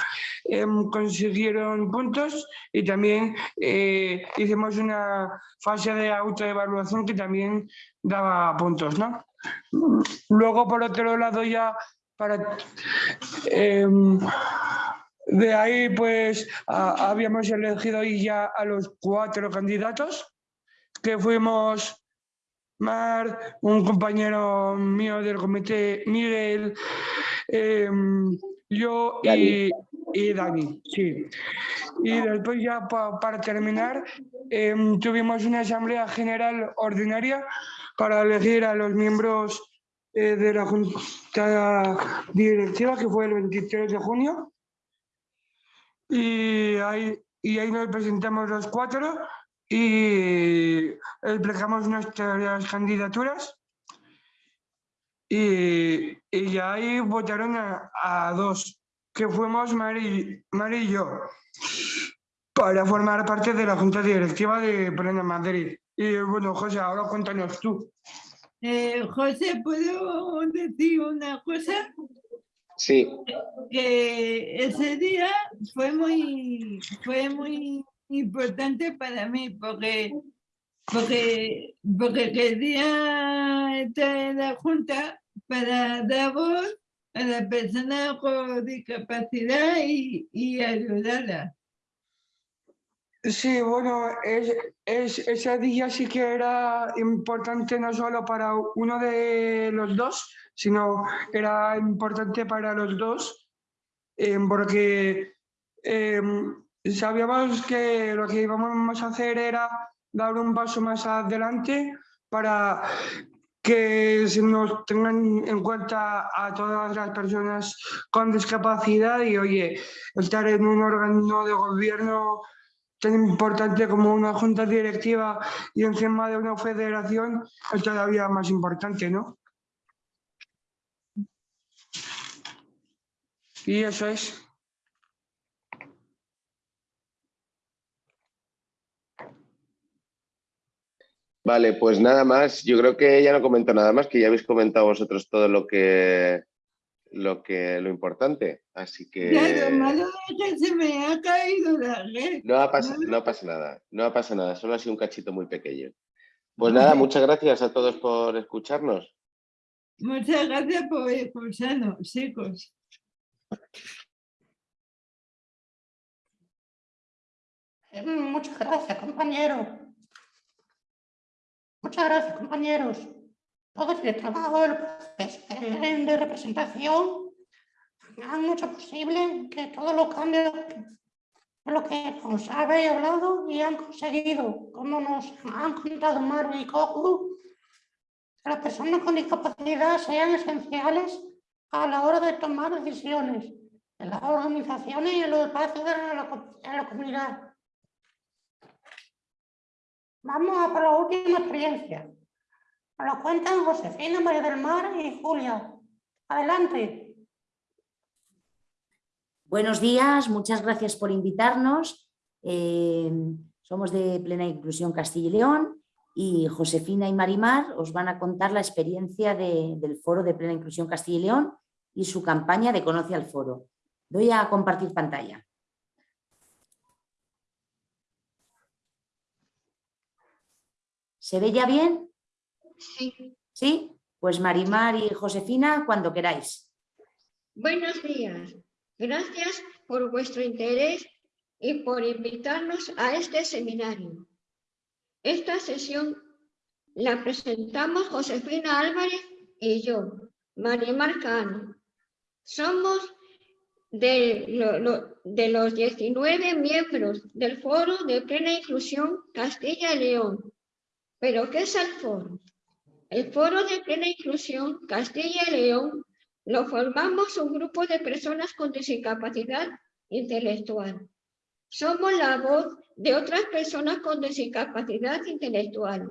em, consiguieron puntos y también eh, hicimos una fase de autoevaluación que también daba puntos, ¿no? Luego, por otro lado, ya para... em, de ahí, pues, a- habíamos elegido ya a los cuatro candidatos, que fuimos Mar, un compañero mío del comité, Miguel, em, yo y, y Dani, sí. Y después ya pa- para terminar, em, tuvimos una asamblea general ordinaria para elegir a los miembros eh, de la junta directiva, que fue el 23 de junio. Y ahí y ahí nos presentamos los cuatro y explicamos nuestras candidaturas y, y ahí votaron a, dos, que fuimos Mari y yo, para formar parte de la Junta Directiva de Plena Madrid. Y bueno, José, ahora cuéntanos tú. Eh, José, ¿puedo decir una cosa? Sí, Que ese día fue muy, fue muy importante para mí porque, porque, porque quería estar en la Junta para dar voz a la persona con discapacidad y, y ayudarla. Sí, bueno, es, es, ese día sí que era importante no solo para uno de los dos, sino era importante para los dos, eh, porque eh, sabíamos que lo que íbamos a hacer era dar un paso más adelante para que se nos tengan en cuenta a todas las personas con discapacidad y, oye, estar en un órgano de gobierno tan importante como una junta directiva y encima de una federación es todavía más importante, ¿no? Y eso es. vale, pues nada más. Yo creo que ya no comento nada más, que ya habéis comentado vosotros todo lo que lo que lo importante. Así que Ya, lo malo es que se me ha caído la red. no, ha pas- no pasa nada, no pasa nada, solo ha sido un cachito muy pequeño. Pues nada, muchas gracias a todos por escucharnos. Muchas gracias por escucharnos, chicos. Muchas gracias, compañero. Muchas gracias, compañeros. Todo el trabajo del proceso de representación han hecho posible que todos los cambios de lo que nos habéis hablado y han conseguido, como nos han contado Maru y Coco, que las personas con discapacidad sean esenciales a la hora de tomar decisiones en las organizaciones y en los espacios de la, en la comunidad. Vamos a por la última experiencia. Lo cuentan Josefina, María del Mar y Julia. Adelante. Buenos días, muchas gracias por invitarnos. Eh, somos de Plena Inclusión Castilla y León y Josefina y Marimar os van a contar la experiencia de- del Foro de Plena Inclusión Castilla y León y su campaña de Conoce al Foro. Doy a compartir pantalla. ¿Se ve ya bien? Sí. ¿Sí? Pues Marimar y Josefina, cuando queráis. Buenos días. Gracias por vuestro interés y por invitarnos a este seminario. Esta sesión la presentamos Josefina Álvarez y yo, Marimar Cano. Somos de, lo- lo- de los 19 miembros del Foro de Plena Inclusión Castilla y León. ¿Pero qué es el foro? El Foro de Plena Inclusión Castilla y León lo formamos un grupo de personas con discapacidad intelectual. Somos la voz de otras personas con discapacidad intelectual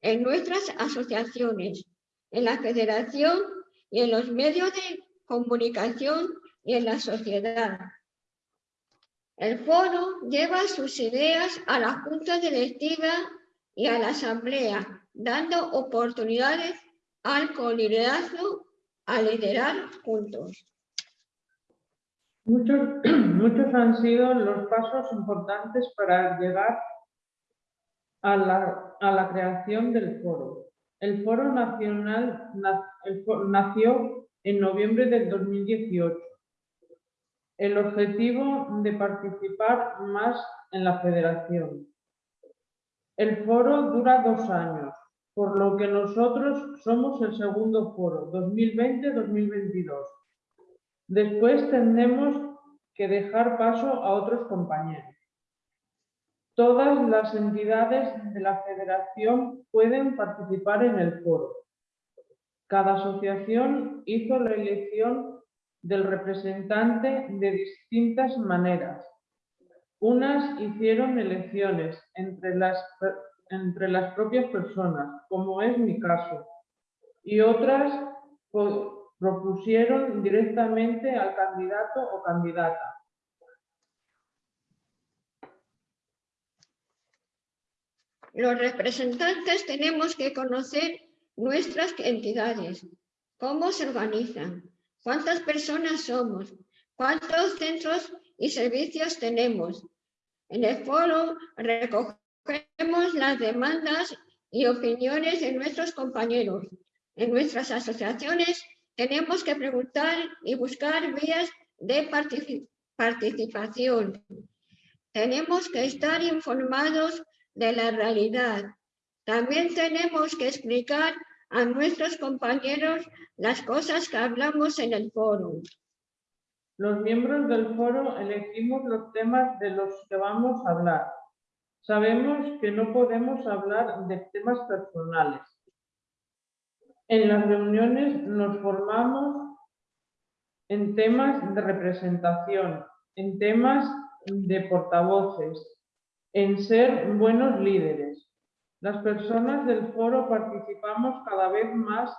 en nuestras asociaciones, en la federación y en los medios de comunicación y en la sociedad. El foro lleva sus ideas a la junta directiva y a la asamblea, dando oportunidades al coliderazgo a liderar juntos. Muchos, <clears throat> muchos han sido los pasos importantes para llegar a la, creación del foro. El foro nacional nació en noviembre del 2018. El objetivo de participar más en la federación. El foro dura dos años, por lo que nosotros somos el segundo foro, 2020-2022. Después tendremos que dejar paso a otros compañeros. Todas las entidades de la federación pueden participar en el foro. Cada asociación hizo la elección del representante de distintas maneras. Unas hicieron elecciones entre las, entre las propias personas, como es mi caso, y otras propusieron directamente al candidato o candidata. Los representantes tenemos que conocer nuestras entidades, cómo se organizan, cuántas personas somos, cuántos centros y servicios tenemos. En el foro recogemos las demandas y opiniones de nuestros compañeros. En nuestras asociaciones tenemos que preguntar y buscar vías de participación. Tenemos que estar informados de la realidad. También tenemos que explicar a nuestros compañeros las cosas que hablamos en el foro. Los miembros del foro elegimos los temas de los que vamos a hablar. Sabemos que no podemos hablar de temas personales. En las reuniones nos formamos en temas de representación, en temas de portavoces, en ser buenos líderes. Las personas del foro participamos cada vez más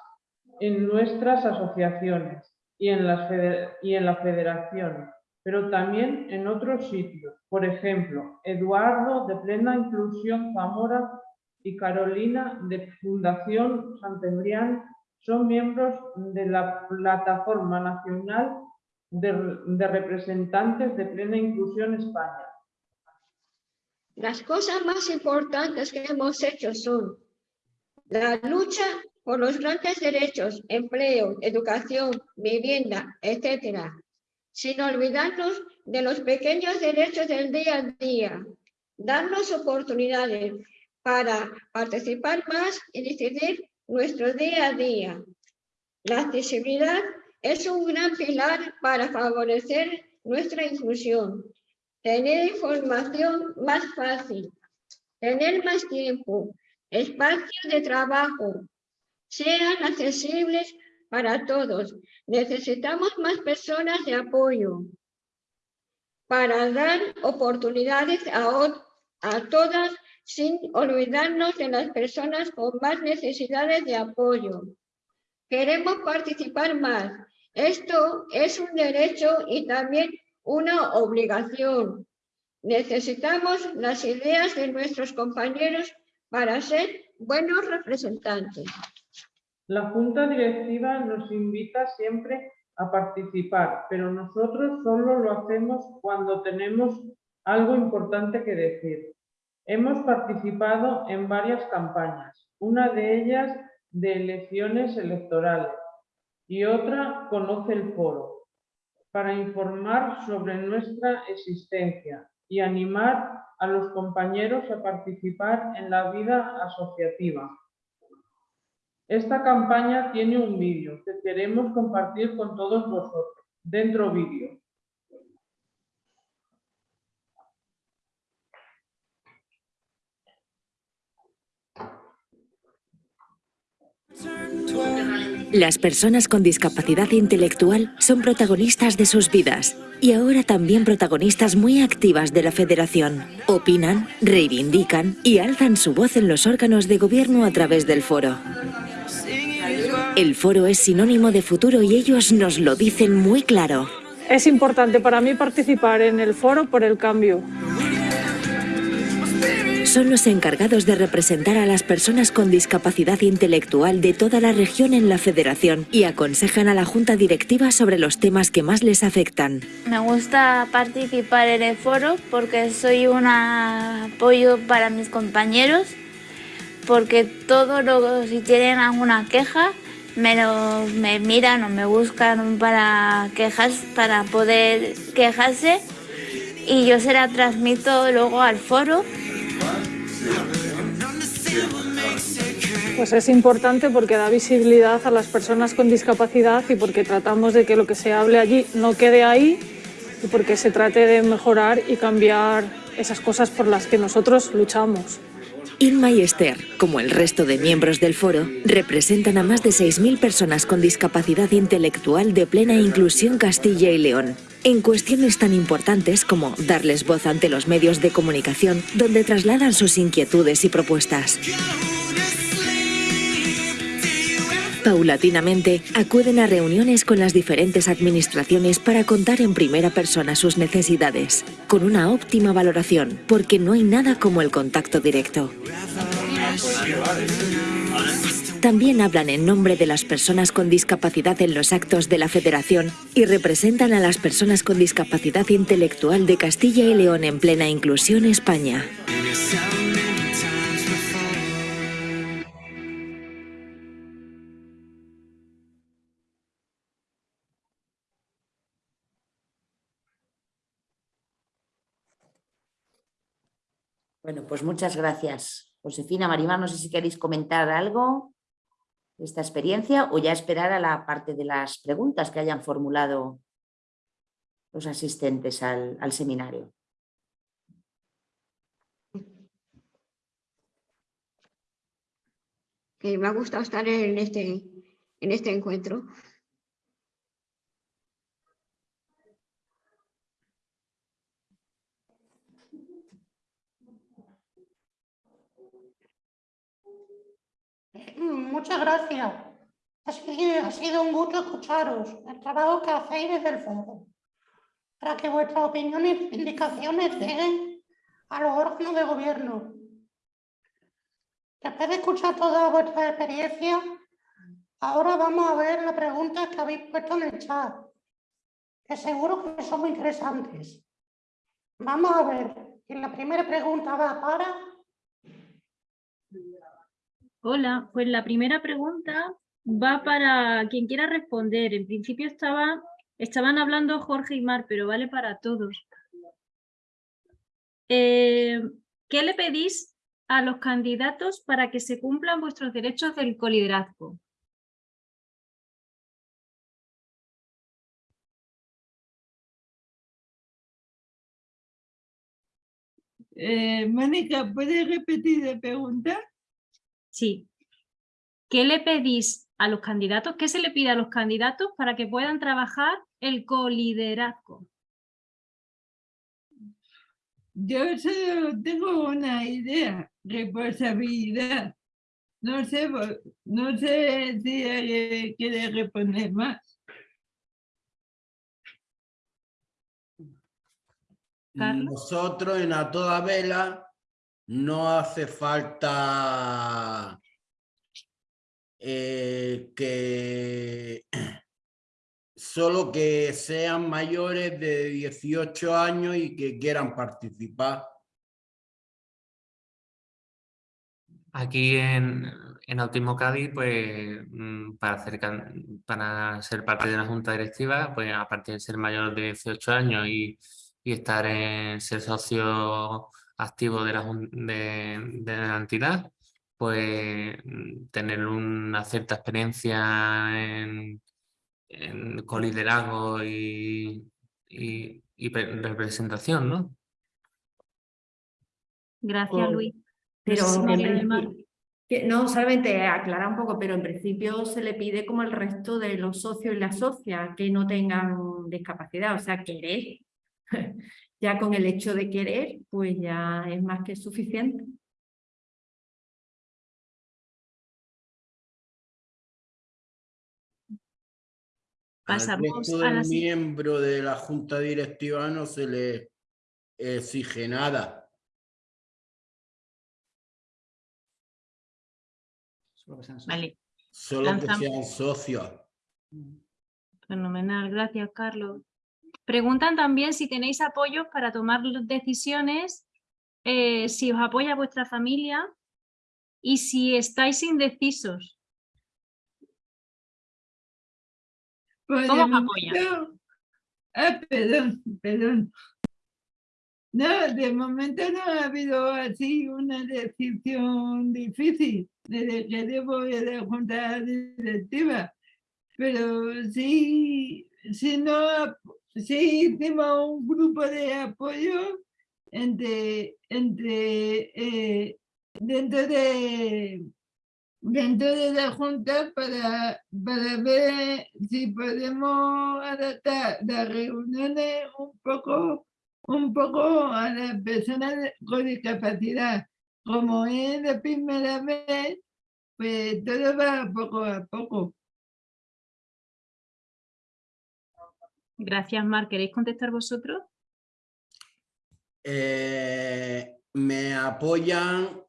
en nuestras asociaciones y en, la federación, pero también en otros sitios. Por ejemplo, Eduardo de Plena Inclusión Zamora y Carolina de Fundación Santembrián son miembros de la Plataforma Nacional de, de Representantes de Plena Inclusión España. Las cosas más importantes que hemos hecho son la lucha por los grandes derechos, empleo, educación, vivienda, etc. Sin olvidarnos de los pequeños derechos del día a día, darnos oportunidades para participar más y decidir nuestro día a día. La accesibilidad es un gran pilar para favorecer nuestra inclusión, tener información más fácil, tener más tiempo, espacios de trabajo, sean accesibles para todos. Necesitamos más personas de apoyo para dar oportunidades a, a todas sin olvidarnos de las personas con más necesidades de apoyo. Queremos participar más. Esto es un derecho y también una obligación. Necesitamos las ideas de nuestros compañeros para ser buenos representantes. La Junta Directiva nos invita siempre a participar, pero nosotros solo lo hacemos cuando tenemos algo importante que decir. Hemos participado en varias campañas, una de ellas de elecciones electorales y otra conoce el foro, para informar sobre nuestra existencia y animar a los compañeros a participar en la vida asociativa. Esta campaña tiene un vídeo que queremos compartir con todos vosotros. Dentro vídeo. Las personas con discapacidad intelectual son protagonistas de sus vidas y ahora también protagonistas muy activas de la Federación. Opinan, reivindican y alzan su voz en los órganos de gobierno a través del foro. El foro es sinónimo de futuro y ellos nos lo dicen muy claro. Es importante para mí participar en el foro por el cambio son los encargados de representar a las personas con discapacidad intelectual de toda la región en la federación y aconsejan a la junta directiva sobre los temas que más les afectan. Me gusta participar en el foro porque soy un apoyo para mis compañeros, porque todos los, si tienen alguna queja, me, me miran o me buscan para quejas, para poder quejarse y yo se la transmito luego al foro pues es importante porque da visibilidad a las personas con discapacidad y porque tratamos de que lo que se hable allí no quede ahí y porque se trate de mejorar y cambiar esas cosas por las que nosotros luchamos. Inma y Esther, como el resto de miembros del foro, representan a más de 6.000 personas con discapacidad intelectual de plena inclusión Castilla y León, en cuestiones tan importantes como darles voz ante los medios de comunicación donde trasladan sus inquietudes y propuestas. Paulatinamente, acuden a reuniones con las diferentes administraciones para contar en primera persona sus necesidades, con una óptima valoración, porque no hay nada como el contacto directo. También hablan en nombre de las personas con discapacidad en los actos de la Federación y representan a las personas con discapacidad intelectual de Castilla y León en plena inclusión España. Pues muchas gracias. Josefina, Marimar, no sé si queréis comentar algo de esta experiencia o ya esperar a la parte de las preguntas que hayan formulado los asistentes al, seminario. Que me ha gustado estar en este, en este encuentro. Muchas gracias. Ha sido, un gusto escucharos el trabajo que hacéis desde el foro para que vuestras opiniones e indicaciones lleguen a los órganos de gobierno. Después de escuchar toda vuestra experiencia, ahora vamos a ver las preguntas que habéis puesto en el chat, que seguro que son muy interesantes. Vamos a ver, y la primera pregunta va para... Hola, pues la primera pregunta va para quien quiera responder. En principio estaba, estaban hablando Jorge y Mar, pero vale para todos. Eh, ¿Qué le pedís a los candidatos para que se cumplan vuestros derechos del coliderazgo? Eh, Mónica, ¿puedes repetir la pregunta? Sí. ¿Qué le pedís a los candidatos? ¿Qué se le pide a los candidatos para que puedan trabajar el coliderazgo? Yo solo tengo una idea, responsabilidad. No sé, no sé si alguien quiere responder más. Carlos. Nosotros en A Toda Vela no hace falta eh, que <clears throat> solo que sean mayores de 18 años y que quieran participar. Aquí en, en Autismo Cádiz, pues mm, para, ser parte de una junta directiva, pues aparte de ser mayor de 18 años y, y estar en ser socio activo de la, jun- de, de la entidad, pues mm, tener una cierta experiencia en, en coliderazgo y, y, y pe- representación, ¿no? Gracias, Luis. Pero no, solamente aclarar un poco, pero en principio se le pide como el resto de los socios y las socias que no tengan discapacidad, o sea, querer. Ya con el hecho de querer, pues ya es más que suficiente. Pasamos Al resto a la miembro de la junta directiva no se le exige nada. Vale. Solo que sean socios. Fenomenal, gracias Carlos. Preguntan también si tenéis apoyos para tomar decisiones, eh, si os apoya vuestra familia y si estáis indecisos. Pues ¿Cómo os apoya? Ah, perdón, perdón. No, de momento no ha habido así una decisión difícil desde que debo de la junta directiva. Pero sí, sí, no, sí hicimos un grupo de apoyo entre, entre eh, dentro de dentro de la Junta para, para ver si podemos adaptar las reuniones un poco, un poco a las personas con discapacidad. Como es la primera vez, pues todo va poco a poco. Gracias, Mar. ¿Queréis contestar vosotros? Eh, me apoyan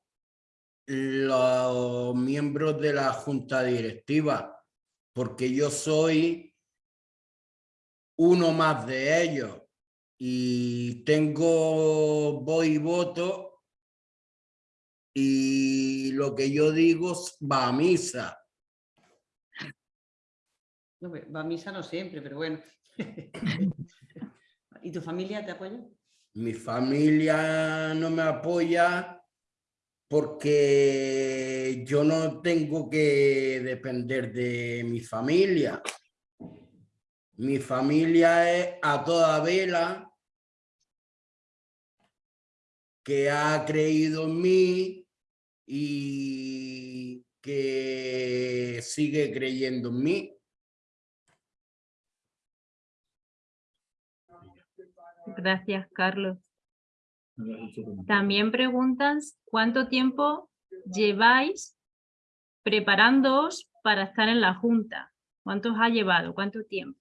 los miembros de la junta directiva, porque yo soy uno más de ellos y tengo voz y voto y lo que yo digo va a misa. No, va a misa no siempre, pero bueno. ¿Y tu familia te apoya? Mi familia no me apoya porque yo no tengo que depender de mi familia. Mi familia es a toda vela que ha creído en mí y que sigue creyendo en mí. Gracias, Carlos. También preguntan cuánto tiempo lleváis preparándoos para estar en la Junta. ¿Cuánto os ha llevado? ¿Cuánto tiempo?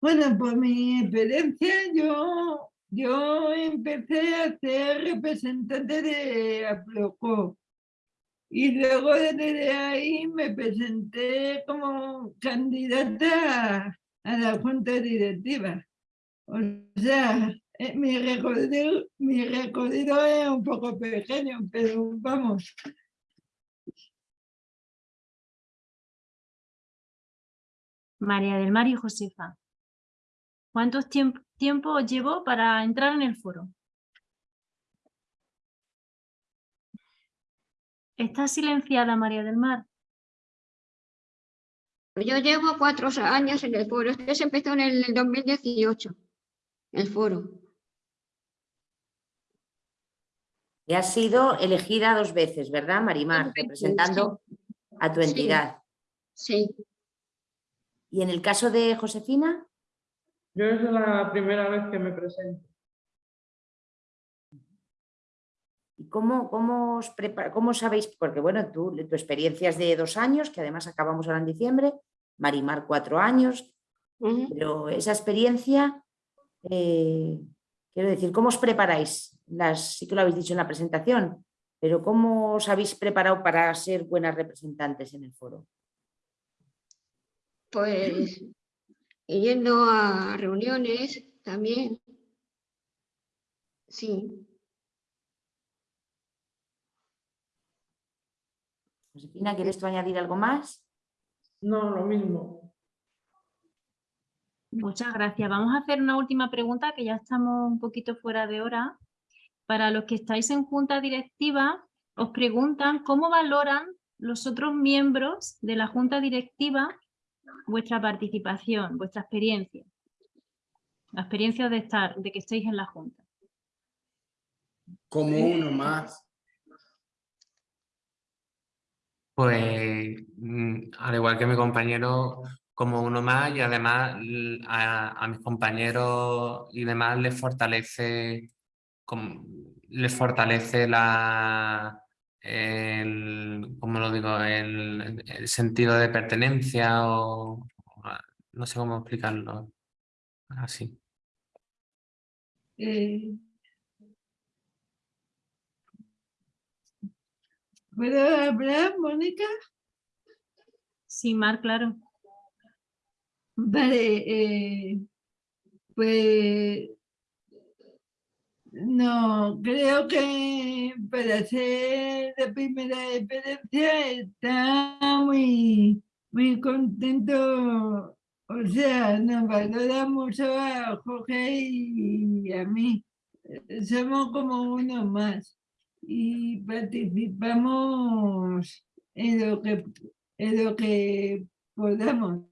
Bueno, por mi experiencia, yo, yo empecé a ser representante de Aproco. Y luego desde ahí me presenté como candidata a la junta directiva. O sea, eh, mi recorrido, mi recorrido es un poco pequeño, pero vamos. María del Mar y Josefa. ¿Cuánto tiempo, tiempo llevó para entrar en el foro? ¿Está silenciada María del Mar? Yo llevo cuatro años en el foro. Este se empezó en el 2018, el foro. Y has sido elegida dos veces, ¿verdad, Marimar? Representando a tu entidad. Sí. ¿Y en el caso de Josefina? Yo es la primera vez que me presento. ¿Y cómo, cómo, os prepara, cómo sabéis? Porque bueno, tú, tu experiencia es de dos años, que además acabamos ahora en diciembre, Marimar cuatro años, pero esa experiencia, eh, quiero decir, ¿cómo os preparáis? Las, sí que lo habéis dicho en la presentación, pero ¿cómo os habéis preparado para ser buenas representantes en el foro? Pues yendo a reuniones también. Sí. Josefina, ¿quieres tú añadir algo más? No, lo mismo. Muchas gracias. Vamos a hacer una última pregunta que ya estamos un poquito fuera de hora. Para los que estáis en junta directiva, os preguntan cómo valoran los otros miembros de la junta directiva vuestra participación, vuestra experiencia. La experiencia de estar, de que estéis en la junta. Como uno más. Pues mm, al igual que mi compañero, como uno más y además a, mis compañeros y demás les fortalece, les fortalece la, el, ¿cómo lo digo? El, sentido de pertenencia o no sé cómo explicarlo así. Eh, ¿Puedo hablar, Mónica? Sí, Mar, claro. Vale, eh, pues no, creo que para ser la primera experiencia está muy, muy contento. O sea, nos valora mucho a Jorge y a mí. Somos como uno más y participamos en lo que, en lo que podamos.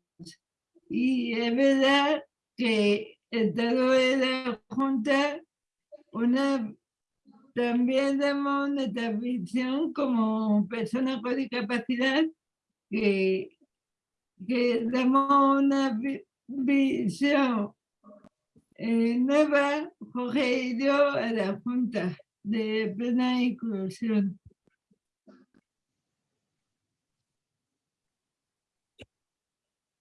Y es verdad que el estado de la Junta una también damos nuestra visión como personas con discapacidad que, que damos una vi- visión eh, nueva, Jorge y yo, a la Junta de Plena Inclusión.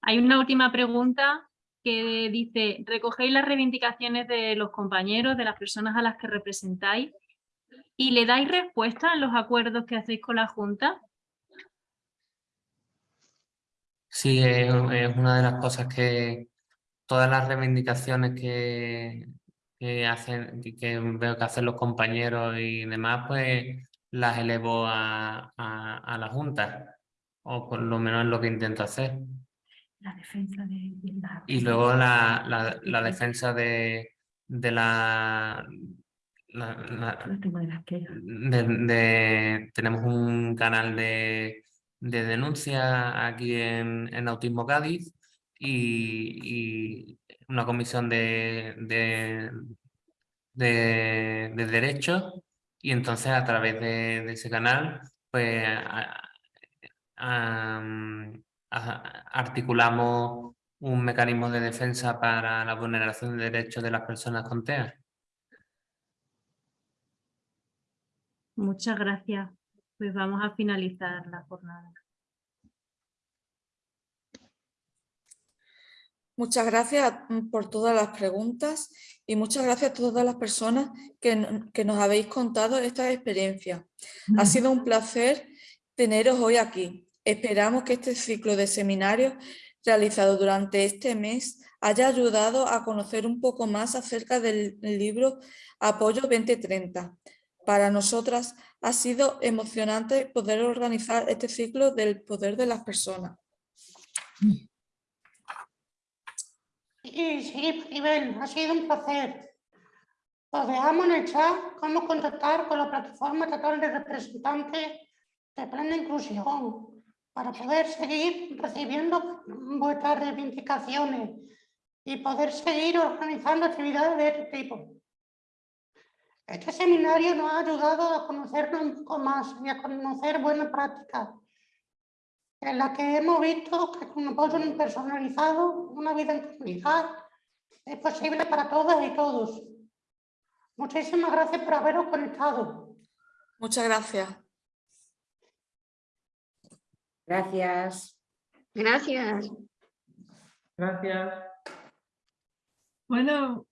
Hay una última pregunta que dice, ¿recogéis las reivindicaciones de los compañeros, de las personas a las que representáis y le dais respuesta en los acuerdos que hacéis con la Junta? Sí, es, es una de las cosas que todas las reivindicaciones que, que hacen, que- veo que hacen los compañeros y demás, pues las elevo a, a, a la Junta, o por lo menos es lo que intento hacer. La defensa de, la- Y luego la, la, la defensa de, de la, de tenemos un canal de, de denuncia aquí en, en Autismo Cádiz y, y una comisión de, de, de, de derechos y entonces a través de, ese canal pues articulamos un mecanismo de defensa para la vulneración de derechos de las personas con TEA. Muchas gracias. Pues vamos a finalizar la jornada. Muchas gracias mm, por todas las preguntas y muchas gracias a todas las personas que, no- que nos habéis contado esta experiencia. Ha sido un placer teneros hoy aquí. Esperamos que este ciclo de seminarios realizado durante este mes haya ayudado a conocer un poco más acerca del libro Apoyo 2030. Para nosotras ha sido emocionante poder organizar este ciclo del poder de las personas. Sí, sí, Maribel, ha sido un placer. Os dejamos en el chat cómo contactar con la plataforma estatal de representantes de plena inclusión para poder seguir recibiendo vuestras reivindicaciones y poder seguir organizando actividades de este tipo. Este seminario nos ha ayudado a conocernos un poco más y a conocer buenas prácticas en la que hemos visto que con apoyo personalizado, una vida en comunidad es posible para todas y todos. Muchísimas gracias por haberos conectado. Muchas gracias. Gracias. Gracias. Gracias. Bueno,